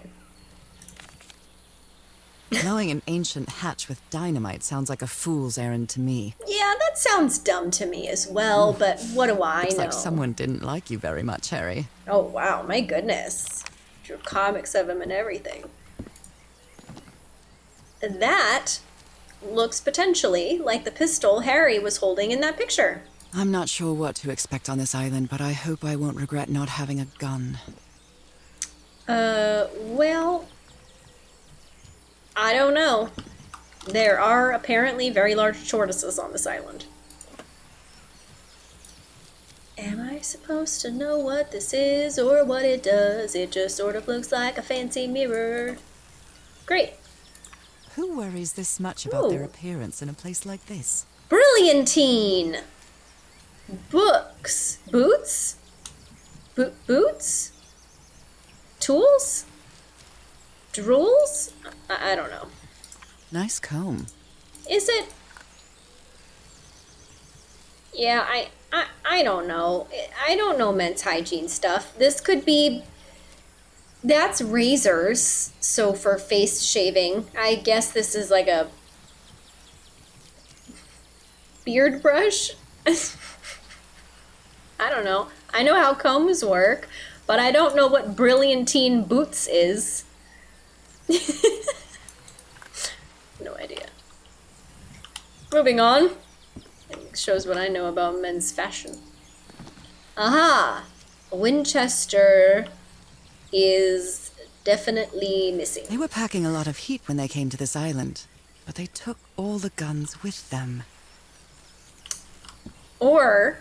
Blowing an ancient hatch with dynamite sounds like a fool's errand to me. Yeah, that sounds dumb to me as well, but what do I Looks know? like someone didn't like you very much, Harry. Oh wow, my goodness. Drew comics of him and everything. That looks potentially like the pistol Harry was holding in that picture. I'm not sure what to expect on this island, but I hope I won't regret not having a gun. Uh, well, I don't know. There are apparently very large tortoises on this island. Am I supposed to know what this is or what it does? It just sort of looks like a fancy mirror. Great. Who worries this much about their appearance in a place like this? Brilliantine! Books. Boots? Bo- boots? Tools? Drools? I-, I don't know. Nice comb. Is it? Yeah, I, I I don't know. I don't know men's hygiene stuff. This could be that's razors. So for face shaving, I guess this is like a beard brush. [LAUGHS] I don't know. I know how combs work, but I don't know what brilliantine boots is. [LAUGHS] no idea. Moving on. It shows what I know about men's fashion. Aha! Winchester is definitely missing. They were packing a lot of heat when they came to this island, but they took all the guns with them. Or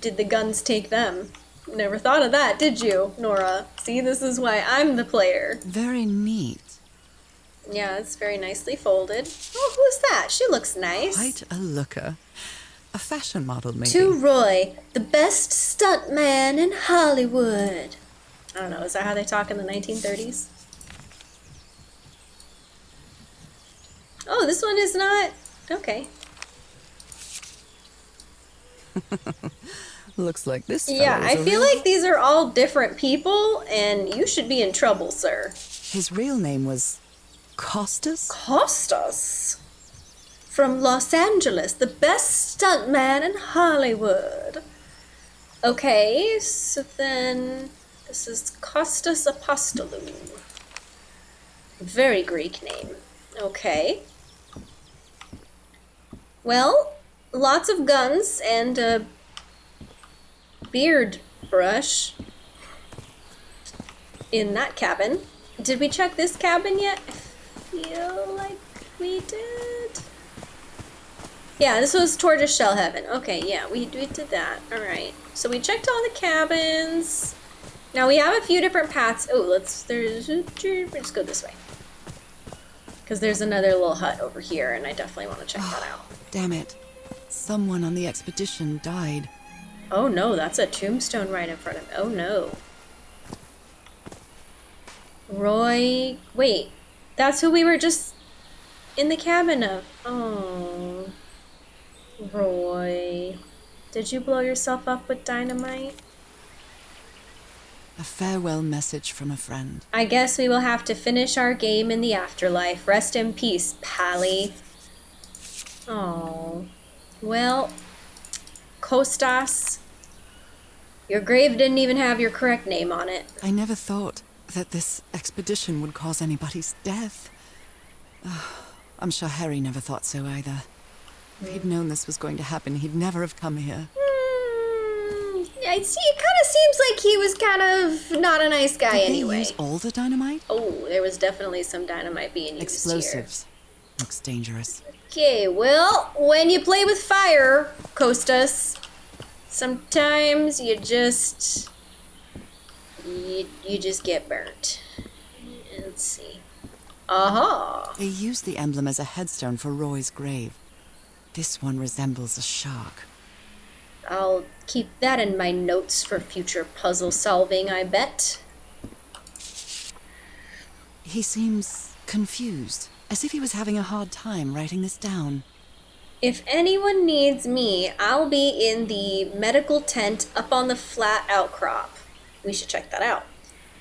did the guns take them? Never thought of that, did you, Nora? See, this is why I'm the player. Very neat. Yeah, it's very nicely folded. Oh, who's that? She looks nice. Quite a looker. A fashion model, maybe. To Roy, the best stuntman in Hollywood. I don't know, is that how they talk in the 1930s? Oh, this one is not. Okay. [LAUGHS] Looks like this. Yeah, fella is I a feel real- like these are all different people, and you should be in trouble, sir. his real name was Costas. Costas from Los Angeles, the best stuntman in Hollywood. Okay, so then this is Costas Apostolou. Very Greek name. Okay. Well, lots of guns and a beard brush in that cabin. Did we check this cabin yet? I feel like we did. Yeah, this was Tortoise Shell Heaven. Okay, yeah, we, we did that. Alright. So we checked all the cabins. Now we have a few different paths. Oh, let's, there's, let's go this way. Because there's another little hut over here, and I definitely want to check that [SIGHS] out. Damn it. Someone on the expedition died. Oh no, that's a tombstone right in front of me. Oh no. Roy. Wait, that's who we were just in the cabin of. Oh. Roy. Did you blow yourself up with dynamite? A farewell message from a friend. I guess we will have to finish our game in the afterlife. Rest in peace, Pally. Oh. Well, Costas, your grave didn't even have your correct name on it. I never thought that this expedition would cause anybody's death. Ah, I'm sure Harry never thought so either. If he'd known this was going to happen, he'd never have come here. Mm, I see. It kind of seems like he was kind of not a nice guy Did anyway. they use all the dynamite? Oh, there was definitely some dynamite being used Explosives. Looks dangerous. Okay, well, when you play with fire, Costas, sometimes you just you, you just get burnt. Let's see. Aha! They used the emblem as a headstone for Roy's grave. This one resembles a shark. I'll keep that in my notes for future puzzle solving, I bet. He seems confused, as if he was having a hard time writing this down. If anyone needs me, I'll be in the medical tent up on the flat outcrop. We should check that out.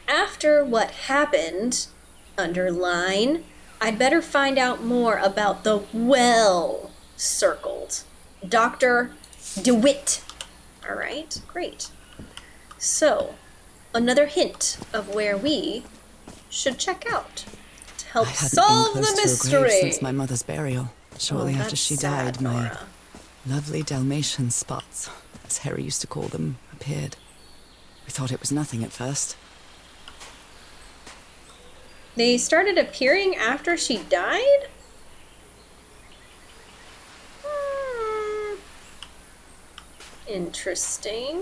After what happened, underline, I'd better find out more about the well circled. Dr. DeWitt. All right, great. So, another hint of where we should check out to help solve been close the to a mystery. grave since my mother's burial. Shortly Oh, after she sad, died, my Nora. lovely Dalmatian spots, as Harry used to call them, appeared. We thought it was nothing at first. They started appearing after she died? Hmm. Interesting.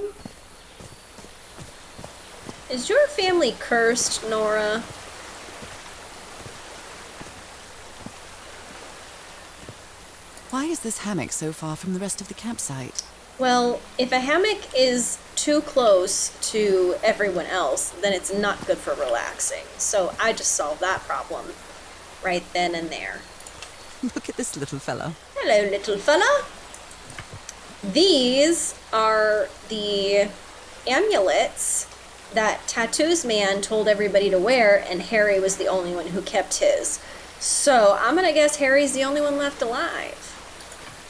Is your family cursed, Nora? Why is this hammock so far from the rest of the campsite? Well, if a hammock is too close to everyone else, then it's not good for relaxing. So I just solved that problem right then and there. [LAUGHS] Look at this little fellow. Hello, little fella. These are the amulets that Tattoos Man told everybody to wear, and Harry was the only one who kept his. So I'm gonna guess Harry's the only one left alive.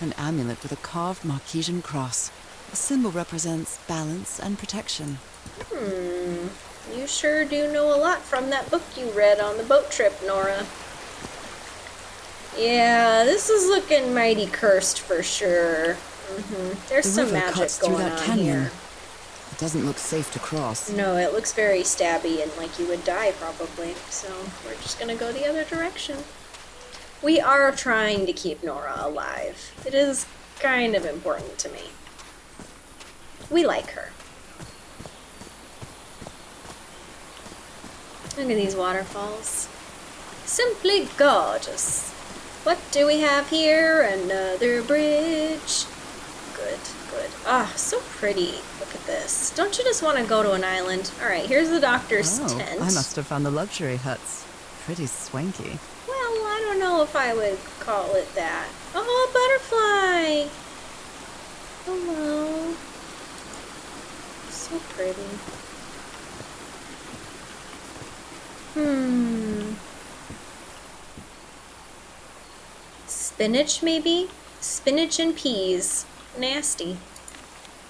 An amulet with a carved Marquesan cross. The symbol represents balance and protection. Hmm. You sure do know a lot from that book you read on the boat trip, Nora. Yeah, this is looking mighty cursed for sure. hmm There's The some magic cuts through going that on canyon. here. It doesn't look safe to cross. No, it looks very stabby and like you would die probably. So we're just gonna go the other direction. We are trying to keep Nora alive. It is kind of important to me. We like her. Look at these waterfalls. Simply gorgeous. What do we have here? Another bridge. Good, good. Ah, so pretty. Look at this. Don't you just want to go to an island? All right, here's the doctor's oh, tent. I must have found the luxury huts. Pretty swanky. Well, I don't know if I would call it that. Oh, a butterfly! Hello. So pretty. Hmm. Spinach, maybe? Spinach and peas. Nasty.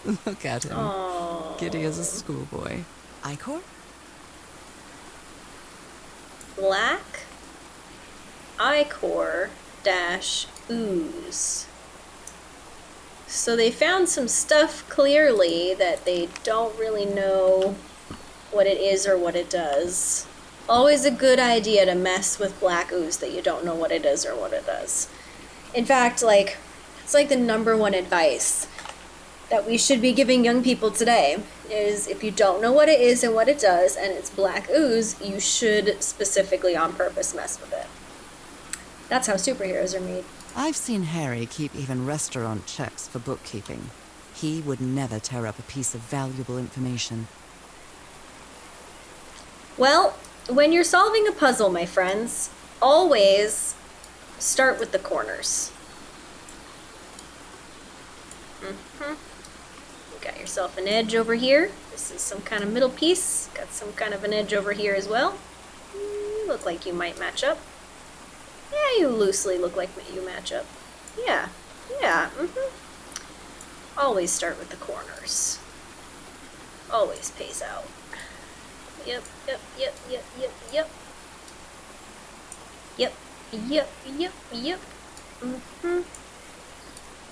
Look at him. Oh. Giddy as a schoolboy. Ichor? black ichor dash ooze. So they found some stuff clearly that they don't really know what it is or what it does. Always a good idea to mess with black ooze that you don't know what it is or what it does. In fact, like it's like the number one advice that we should be giving young people today is if you don't know what it is and what it does and it's black ooze, you should specifically on purpose mess with it. That's how superheroes are made. I've seen Harry keep even restaurant checks for bookkeeping. He would never tear up a piece of valuable information. Well, when you're solving a puzzle, my friends, always start with the corners. hmm You got yourself an edge over here. This is some kind of middle piece. Got some kind of an edge over here as well. You look like you might match up. Yeah, you loosely look like you match up. Yeah, yeah, mm-hmm. Always start with the corners. Always pays out. Yep, yep, yep, yep, yep, yep. Yep, yep, yep, yep. Mm-hmm.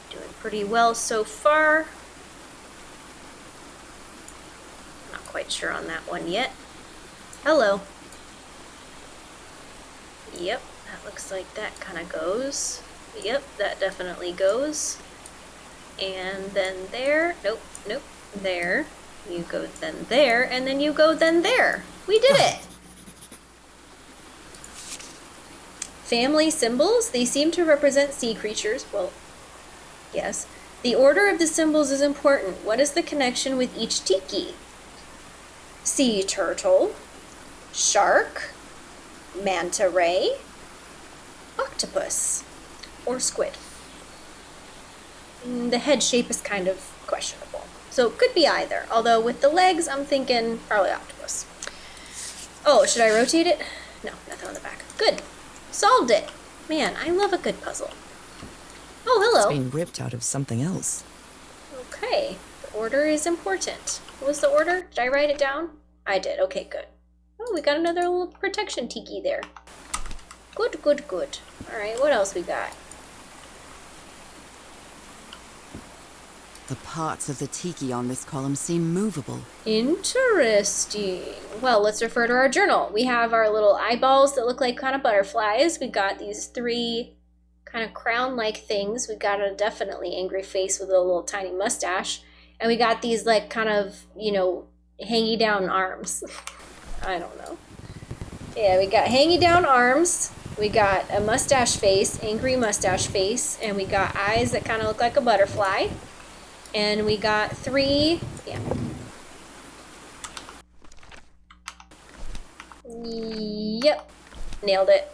Doing pretty well so far. Not quite sure on that one yet. Hello. Yep, that looks like that kind of goes. Yep, that definitely goes. And then there. Nope, nope, there. You go then there, and then you go then there. We did it! [LAUGHS] Family symbols, they seem to represent sea creatures. Well, yes. The order of the symbols is important. What is the connection with each tiki? Sea turtle, shark, manta ray, octopus, or squid. Mm, The head shape is kind of questionable. So it could be either. Although with the legs, I'm thinking probably octopus. Oh, should I rotate it? No, nothing on the back. Good. Solved it. Man, I love a good puzzle. Oh, hello. It's being ripped out of something else. Okay. The order is important. What was the order? Did I write it down? I did. Okay, good. Oh, we got another little protection tiki there. Good, good, good. Alright, what else we got? The parts of the tiki on this column seem movable. Interesting. Well, let's refer to our journal. We have our little eyeballs that look like kind of butterflies. We got these three kind of crown-like things. We got a definitely angry face with a little tiny mustache. And we got these like kind of, you know, hangy down arms. [LAUGHS] I don't know. Yeah, we got hangy down arms. We got a mustache face, angry mustache face, and we got eyes that kind of look like a butterfly. And we got three, yeah, Yep. Nailed it.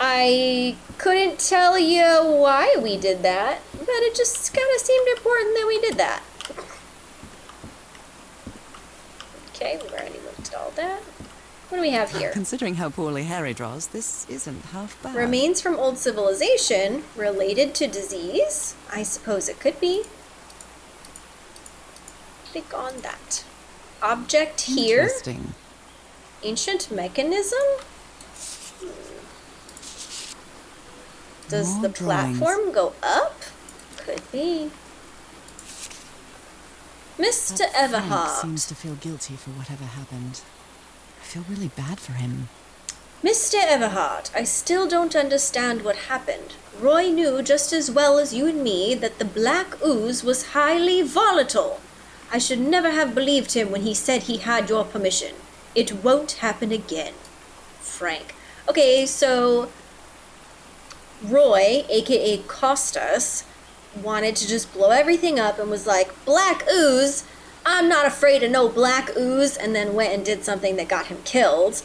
I couldn't tell you why we did that, but it just kind of seemed important that we did that. Okay, we've already looked at all that. What do we have here? Considering how poorly Harry draws, this isn't half bad. Remains from old civilization related to disease? I suppose it could be. Click on that. Object here. Interesting. Ancient mechanism? Does More the drawings. platform go up? Could be. Mr. Everhart. seems to feel guilty for whatever happened. Feel really bad for him. Mr. Everhart, I still don't understand what happened. Roy knew just as well as you and me that the black ooze was highly volatile. I should never have believed him when he said he had your permission. It won't happen again. Frank. Okay, so Roy, aka Costas, wanted to just blow everything up and was like, Black ooze? I'm not afraid of no black ooze, and then went and did something that got him killed.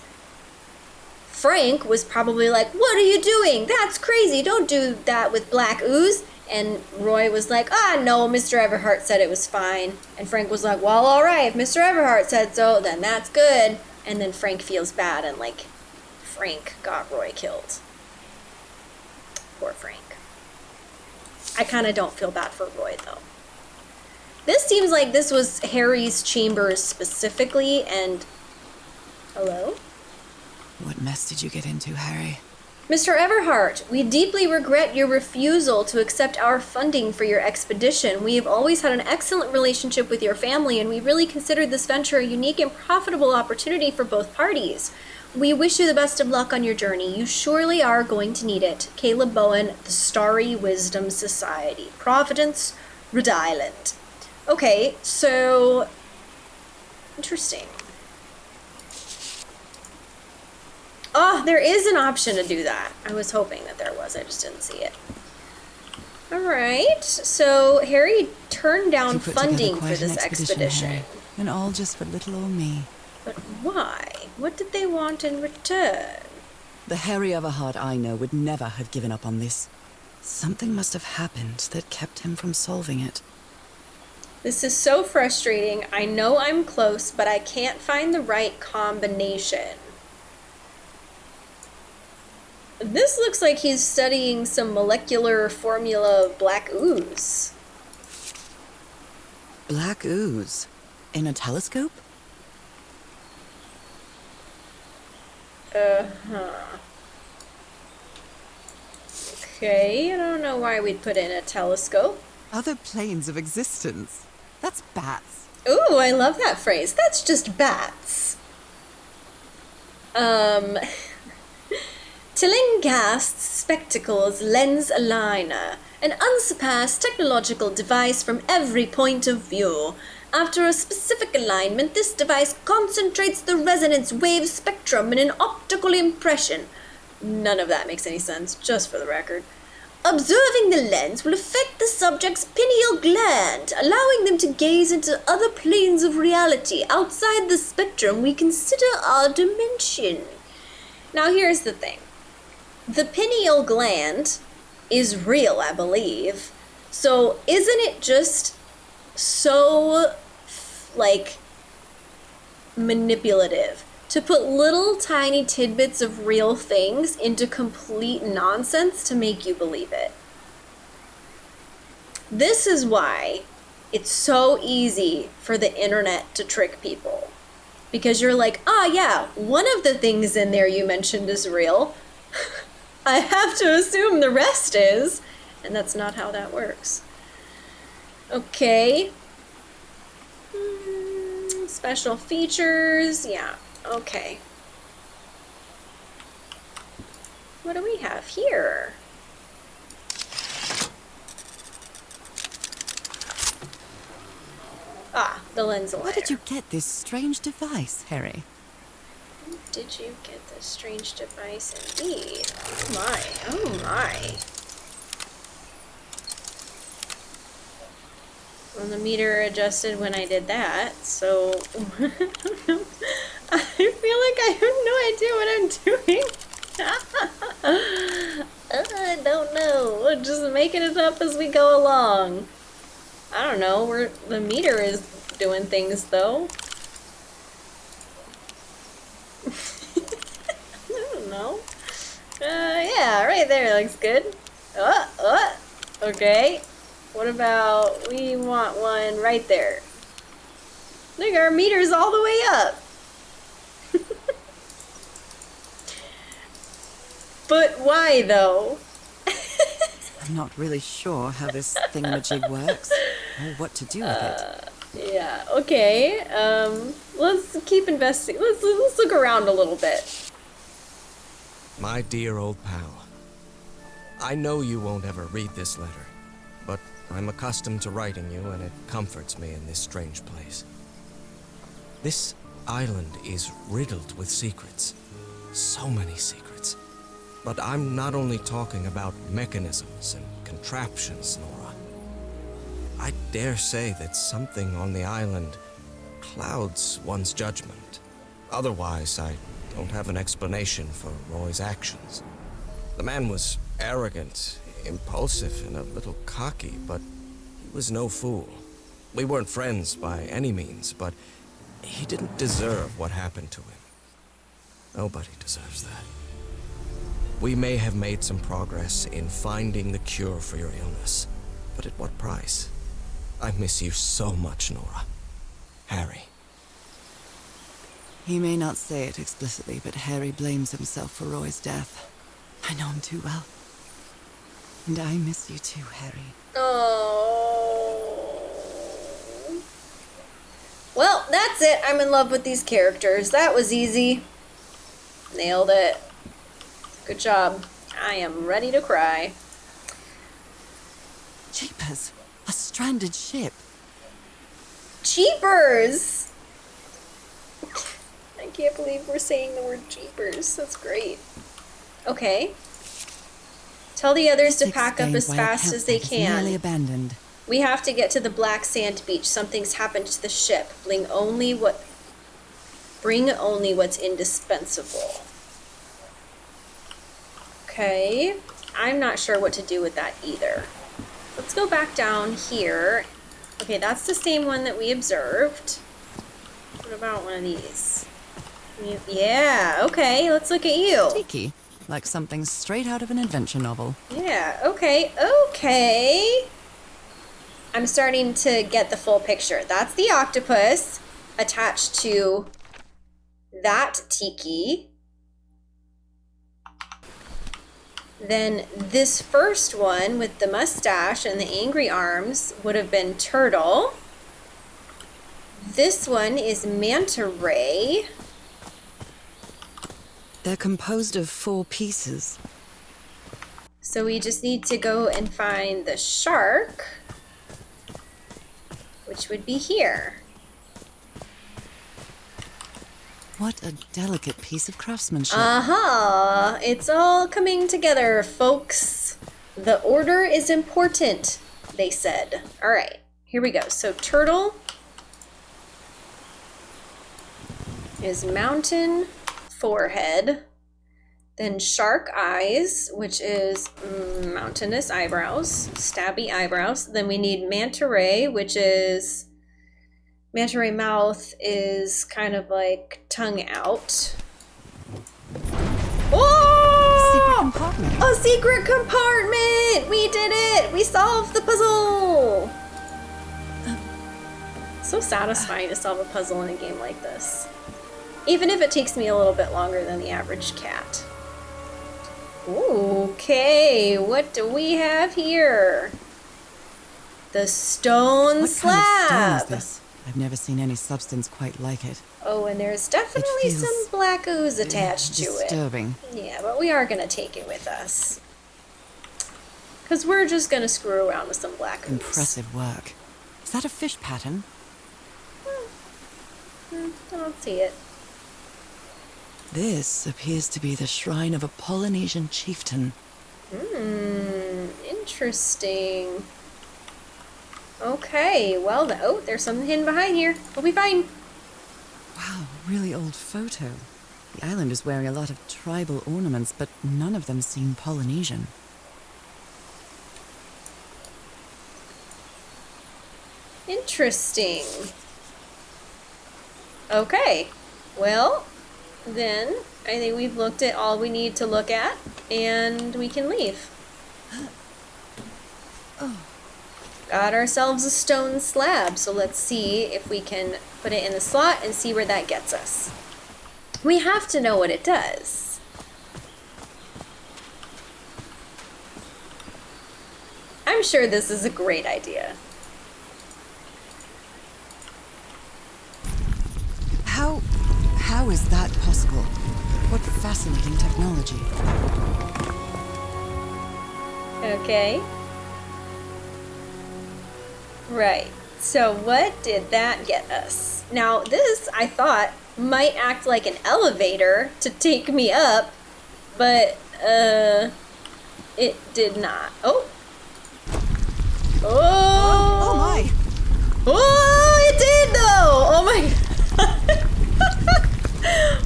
Frank was probably like, What are you doing? That's crazy. Don't do that with black ooze. And Roy was like, Ah, no, Mr. Everhart said it was fine. And Frank was like, Well, all right, if Mr. Everhart said so, then that's good. And then Frank feels bad and, like, Frank got Roy killed. Poor Frank. I kind of don't feel bad for Roy, though. This seems like this was Harry's chambers specifically, and. Hello? What mess did you get into, Harry? Mr. Everhart, we deeply regret your refusal to accept our funding for your expedition. We have always had an excellent relationship with your family, and we really considered this venture a unique and profitable opportunity for both parties. We wish you the best of luck on your journey. You surely are going to need it. Caleb Bowen, the Starry Wisdom Society, Providence, Rhode Island. Okay, so. Interesting. Oh, there is an option to do that. I was hoping that there was. I just didn't see it. All right. So Harry turned down You put together funding for this expedition. Harry, and all just for little old me. But why? What did they want in return? The Harry Everhart I know would never have given up on this. Something must have happened that kept him from solving it. This is so frustrating. I know I'm close, but I can't find the right combination. This looks like he's studying some molecular formula of black ooze. Black ooze. In a telescope? Uh-huh. Okay, I don't know why we'd put in a telescope. Other planes of existence. That's bats. Ooh, I love that phrase. That's just bats. Um, [LAUGHS] Tillinghast's Spectacles Lens Aligner, an unsurpassed technological device from every point of view. After a specific alignment, this device concentrates the resonance wave spectrum in an optical impression. None of that makes any sense, just for the record. Observing the lens will affect the subject's pineal gland, allowing them to gaze into other planes of reality outside the spectrum we consider our dimension. Now, here's the thing the pineal gland is real, I believe. So, isn't it just so, like, manipulative to put little tiny tidbits of real things into complete nonsense to make you believe it. This is why it's so easy for the internet to trick people. Because you're like, ah, yeah, one of the things in there you mentioned is real. [LAUGHS] I have to assume the rest is. And that's not how that works. Okay. Hmm, special features. Yeah, okay. What do we have here? Ah, the lens Where did you get this strange device, Harry? Did you get this strange device indeed? Oh my, oh my. Well, the meter adjusted when I did that, so [LAUGHS] [LAUGHS] I feel like I have no idea what I'm doing. [LAUGHS] I don't know. We're just making it up as we go along. I don't know. We're the meter is doing things though. [LAUGHS] I don't know. Uh, yeah, right there looks good. Uh, uh, okay. What about, we want one right there. Look, our meter's all the way up. [LAUGHS] but why though? I'm not really sure how this thingamajig works, or what to do with it. Uh, yeah, okay. Um, let's keep investing. Let's, let's look around a little bit. My dear old pal, I know you won't ever read this letter, but I'm accustomed to writing you, and it comforts me in this strange place. This island is riddled with secrets. So many secrets. But I'm not only talking about mechanisms and contraptions, Nora. I dare say that something on the island clouds one's judgment. Otherwise, I don't have an explanation for Roy's actions. The man was arrogant, impulsive, and a little cocky, but he was no fool. We weren't friends by any means, but he didn't deserve what happened to him. Nobody deserves that. We may have made some progress in finding the cure for your illness, but at what price? I miss you so much, Nora. Harry. He may not say it explicitly, but Harry blames himself for Roy's death. I know him too well. And I miss you too, Harry. Oh. Well, that's it. I'm in love with these characters. That was easy. Nailed it. Good job. I am ready to cry. Jeepers! A stranded ship. Jeepers! I can't believe we're saying the word jeepers. That's great. Okay. Tell the others to pack up as fast as they is Nearly can. abandoned. We have to get to the black sand beach. Something's happened to the ship. Bring only what bring only what's indispensable. Okay. I'm not sure what to do with that either. Let's go back down here. Okay, that's the same one that we observed. What about one of these? Yeah, okay, let's look at you. Tiki. Like something straight out of an adventure novel. Yeah, okay, okay. I'm starting to get the full picture. That's the octopus attached to that tiki. Then this first one with the mustache and the angry arms would have been turtle. This one is manta ray. They're composed of four pieces. So we just need to go and find the shark, which would be here. What a delicate piece of craftsmanship. Uh huh. It's all coming together, folks. The order is important, they said. All right, here we go. So turtle is mountain forehead. Then shark eyes, which is mm, mountainous eyebrows, stabby eyebrows. Then we need manta ray, which is manta ray mouth is kind of like tongue out. Oh! Secret compartment. A secret compartment! We did it! We solved the puzzle! So satisfying to solve a puzzle in a game like this. Even if it takes me a little bit longer than the average cat. Okay, what do we have here? The stone What slab. kind of stone is this? I've never seen any substance quite like it. Oh, and there's definitely some black ooze attached to it. Disturbing. Yeah, but we are gonna take it with us. Cause we're just gonna screw around with some black ooze. Impressive work. Is that a fish pattern? Hmm. I don't see it. This appears to be the shrine of a Polynesian chieftain. Hmm, interesting. Okay, well, the, oh, there's something hidden behind here. We'll be fine. Wow, really old photo. The island is wearing a lot of tribal ornaments, but none of them seem Polynesian. Interesting. Okay, well, then I think we've looked at all we need to look at, and we can leave. [GASPS] Got ourselves a stone slab, so let's see if we can put it in the slot and see where that gets us. We have to know what it does. I'm sure this is a great idea. How. How is that possible? What fascinating technology. Okay. Right. So what did that get us? Now this, I thought, might act like an elevator to take me up, but, uh, it did not. Oh. Oh. Oh my! Oh, it did though! Oh my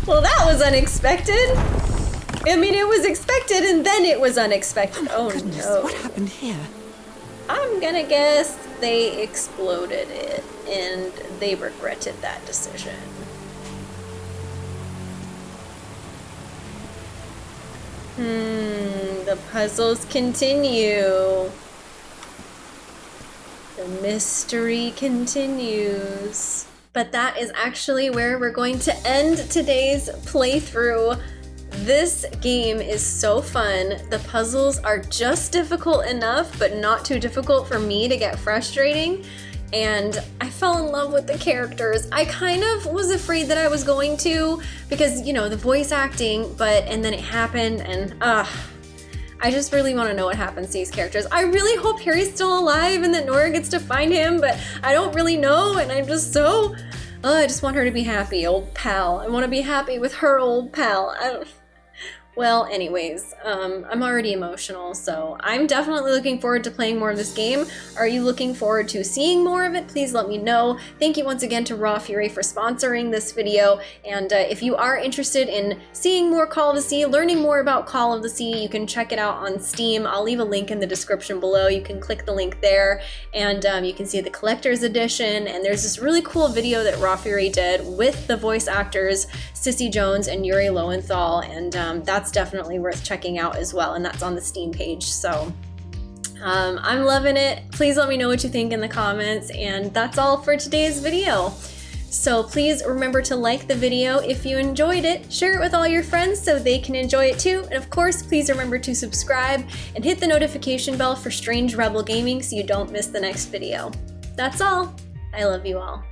Well, that was unexpected. I mean, it was expected and then it was unexpected. Oh, Goodness, no. what happened here? I'm gonna guess they exploded it and they regretted that decision. Hmm, the puzzles continue. The mystery continues. But that is actually where we're going to end today's playthrough. This game is so fun. The puzzles are just difficult enough, but not too difficult for me to get frustrating. And I fell in love with the characters. I kind of was afraid that I was going to because, you know, the voice acting, but and then it happened and ah. I just really want to know what happens to these characters. I really hope Harry's still alive and that Nora gets to find him, but I don't really know, and I'm just so. Oh, I just want her to be happy, old pal. I want to be happy with her old pal. Well, anyways, um, I'm already emotional, so I'm definitely looking forward to playing more of this game. Are you looking forward to seeing more of it? Please let me know. Thank you once again to Raw Fury for sponsoring this video, and uh, if you are interested in seeing more Call of the Sea, learning more about Call of the Sea, you can check it out on Steam. I'll leave a link in the description below. You can click the link there, and um, you can see the collector's edition, and there's this really cool video that Raw Fury did with the voice actors Cissy Jones and Yuri Lowenthal, and um, that's definitely worth checking out as well, and that's on the Steam page, so um, I'm loving it. Please let me know what you think in the comments, and that's all for today's video. So please remember to like the video if you enjoyed it, share it with all your friends so they can enjoy it too, and of course, please remember to subscribe and hit the notification bell for Strange Rebel Gaming so you don't miss the next video. That's all. I love you all.